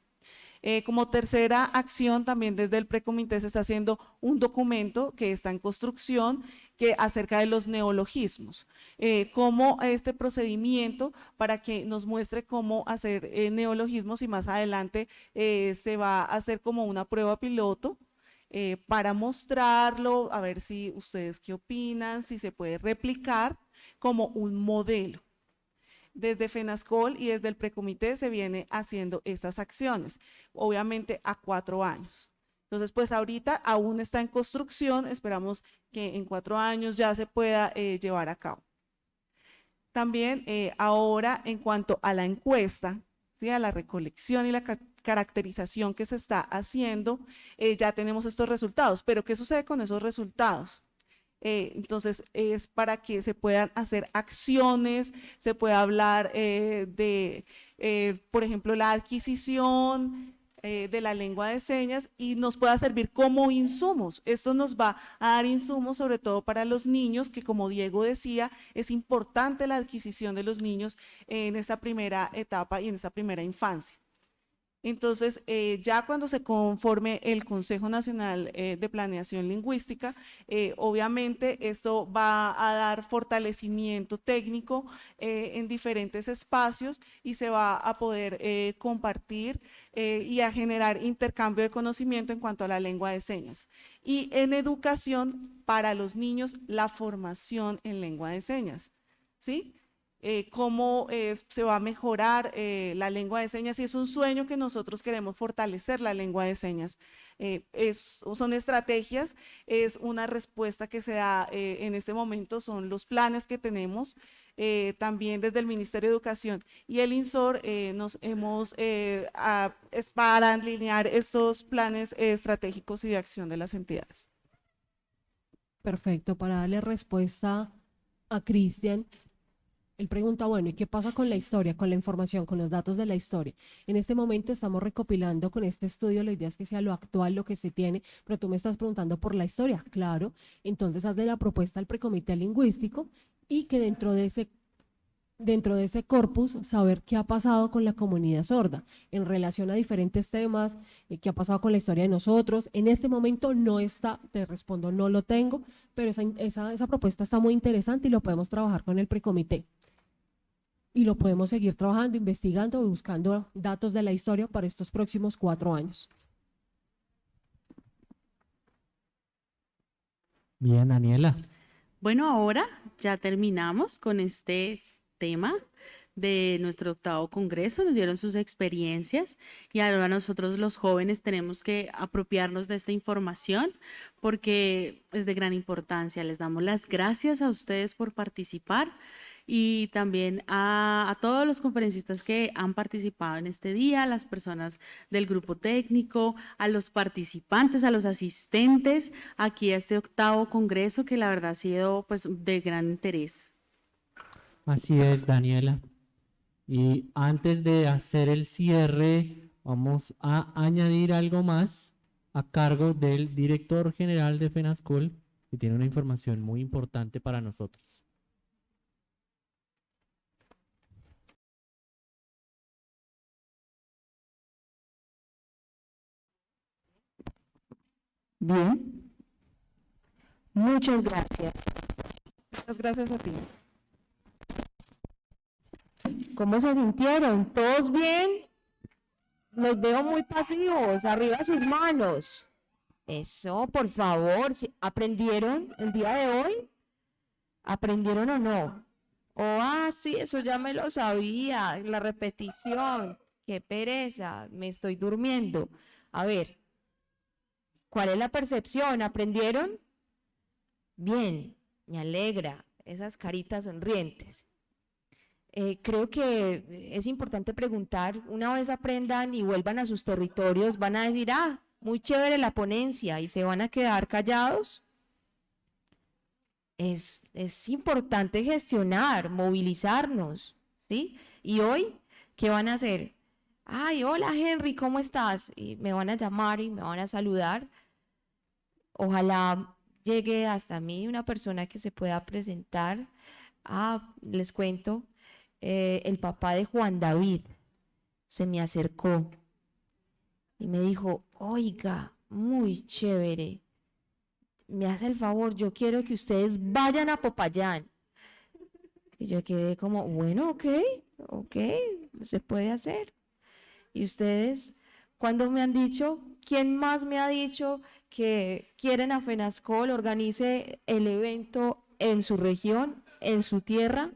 Eh, como tercera acción, también desde el precomité se está haciendo un documento que está en construcción que acerca de los neologismos, eh, cómo este procedimiento para que nos muestre cómo hacer neologismos y más adelante se va a hacer como una prueba piloto eh, para mostrarlo, a ver si ustedes qué opinan, si se puede replicar como un modelo desde FENASCOL y desde el precomité se viene haciendo estas acciones, obviamente a cuatro años. Entonces, pues ahorita aún está en construcción, esperamos que en cuatro años ya se pueda eh, llevar a cabo. También eh, ahora en cuanto a la encuesta, la recolección y la ca- caracterización que se está haciendo, eh, ya tenemos estos resultados, pero ¿qué sucede con esos resultados? Eh, entonces, es para que se puedan hacer acciones, se pueda hablar eh, de, por ejemplo, la adquisición eh, de la lengua de señas y nos pueda servir como insumos. Esto nos va a dar insumos sobre todo para los niños, que como Diego decía, es importante la adquisición de los niños en esa primera etapa y en esa primera infancia. Entonces, eh, ya cuando se conforme el Consejo Nacional eh, de Planeación Lingüística, obviamente esto va a dar fortalecimiento técnico en diferentes espacios y se va a poder compartir eh, y a generar intercambio de conocimiento en cuanto a la lengua de señas. Y en educación para los niños, la formación en lengua de señas. ¿Sí? eh, cómo eh, se va a mejorar eh, la lengua de señas y es un sueño que nosotros queremos fortalecer la lengua de señas. Son estrategias, es una respuesta que se da en este momento, son los planes que tenemos eh, también desde el Ministerio de Educación y el INSOR eh, nos hemos eh, a- es para alinear estos planes estratégicos y de acción de las entidades. Perfecto, para darle respuesta a Cristian, Él pregunta, bueno, ¿y qué pasa con la historia, con la información, con los datos de la historia? En este momento estamos recopilando con este estudio, la idea es que sea lo actual, lo que se tiene, pero tú me estás preguntando por la historia, claro. Entonces hazle la propuesta al precomité lingüístico y que dentro de ese dentro de ese corpus saber qué ha pasado con la comunidad sorda en relación a diferentes temas, eh, qué ha pasado con la historia de nosotros. En este momento no está, te respondo, no lo tengo, pero esa, esa, esa propuesta está muy interesante y lo podemos trabajar con el precomité. Y lo podemos seguir trabajando, investigando y buscando datos de la historia para estos próximos cuatro años. Bien, Daniela. Bueno, ahora ya terminamos con este tema de nuestro octavo congreso, nos dieron sus experiencias y ahora nosotros los jóvenes tenemos que apropiarnos de esta información porque es de gran importancia. Les damos las gracias a ustedes por participar y también a, todos los conferencistas que han participado en este día, las personas del grupo técnico, a los participantes, a los asistentes aquí a este octavo congreso que la verdad ha sido pues de gran interés. Así es, Daniela. Y antes de hacer el cierre, vamos a añadir algo más a cargo del director general de FENASCOL, que tiene una información muy importante para nosotros. Bien. Muchas gracias. Muchas gracias a ti. ¿Cómo se sintieron? ¿Todos bien? Los veo muy pasivos, arriba sus manos. Eso, por favor, ¿aprendieron el día de hoy? ¿Aprendieron o no? Oh, ah, sí, eso ya me lo sabía, la repetición. Qué pereza, me estoy durmiendo. A ver, ¿cuál es la percepción? ¿Aprendieron? Bien, me alegra, esas caritas sonrientes. Eh, creo que es importante preguntar, una vez aprendan y vuelvan a sus territorios, van a decir, ah, muy chévere la ponencia y se van a quedar callados. Es, es importante gestionar, movilizarnos, ¿sí? Y hoy, ¿qué van a hacer? Ay, hola Henry, ¿cómo estás? Y me van a llamar y me van a saludar. Ojalá llegue hasta mí una persona que se pueda presentar. Ah, les cuento, eh, el papá de Juan David se me acercó y me dijo, oiga, muy chévere, me hace el favor, yo quiero que ustedes vayan a Popayán. Y yo quedé como, bueno, ok, ok, se puede hacer. Y ustedes, cuando me han dicho, ¿quién más me ha dicho que quieren a FENASCOL organice el evento en su región, en su tierra?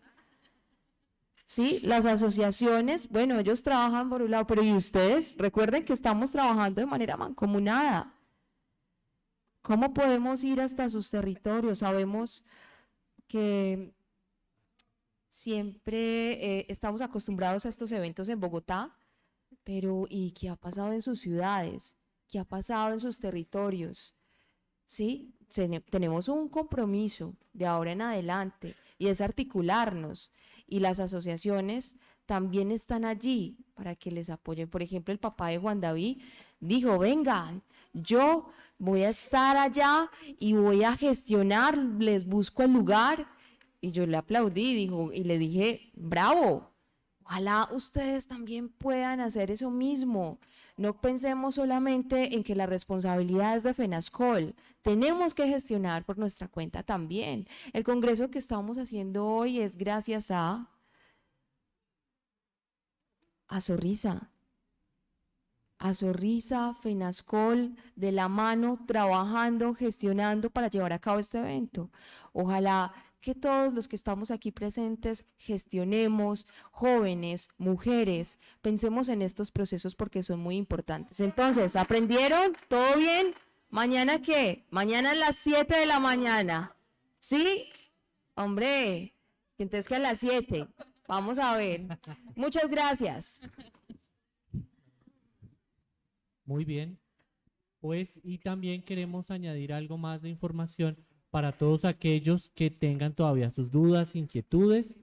¿sí? Las asociaciones, bueno, ellos trabajan por un lado, pero ¿y ustedes? Recuerden que estamos trabajando de manera mancomunada. ¿Cómo podemos ir hasta sus territorios? Sabemos que siempre eh, estamos acostumbrados a estos eventos en Bogotá, pero ¿y qué ha pasado en sus ciudades? ¿Qué ha pasado en sus territorios? ¿Sí? tenemos un compromiso de ahora en adelante y es articularnos y las asociaciones también están allí para que les apoyen. Por ejemplo, el papá de Juan David dijo, vengan, yo voy a estar allá y voy a gestionar, les busco el lugar. Y yo le aplaudí y le dije, bravo, ojalá ustedes también puedan hacer eso mismo. No pensemos solamente en que la responsabilidad es de FENASCOL, tenemos que gestionar por nuestra cuenta también. El congreso que estamos haciendo hoy es gracias a a Zorrisa. A Zorrisa, FENASCOL, de la mano, trabajando, gestionando para llevar a cabo este evento. Ojalá que todos los que estamos aquí presentes gestionemos, jóvenes, mujeres, pensemos en estos procesos porque son muy importantes. Entonces, ¿aprendieron? ¿Todo bien? ¿Mañana qué? Mañana a las 7 de la mañana. ¿Sí? Hombre, entonces que a las 7. Vamos a ver. Muchas gracias. Muy bien. Pues, y también queremos añadir algo más de información para todos aquellos que tengan todavía sus dudas, inquietudes.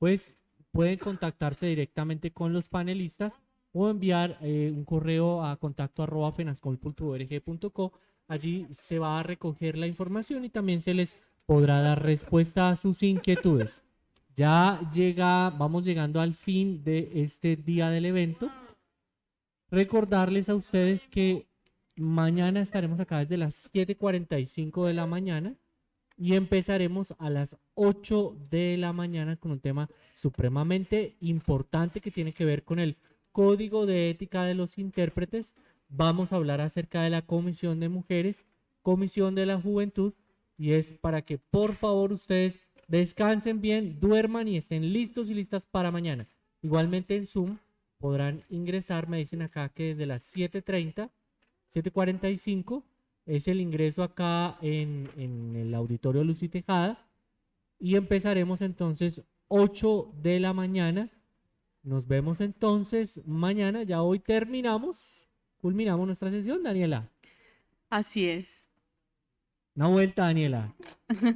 pues pueden contactarse directamente con los panelistas o enviar eh, un correo a contacto arroba fenascol.org.co. Allí se va a recoger la información y también se les podrá dar respuesta a sus inquietudes. Ya llega, vamos llegando al fin de este día del evento. Recordarles a ustedes que mañana estaremos acá desde las 7:45 de la mañana y empezaremos a las 8 de la mañana con un tema supremamente importante que tiene que ver con el código de ética de los intérpretes. Vamos a hablar acerca de la Comisión de Mujeres, Comisión de la Juventud y es para que por favor ustedes descansen bien, duerman y estén listos y listas para mañana. Igualmente en Zoom podrán ingresar, me dicen acá que desde las 7.30, 7.45 es el ingreso acá en, en el auditorio Lucy Tejada y empezaremos entonces 8 de la mañana. Nos vemos entonces mañana, ya hoy terminamos, culminamos nuestra sesión, Daniela. Así es. Una vuelta, Daniela.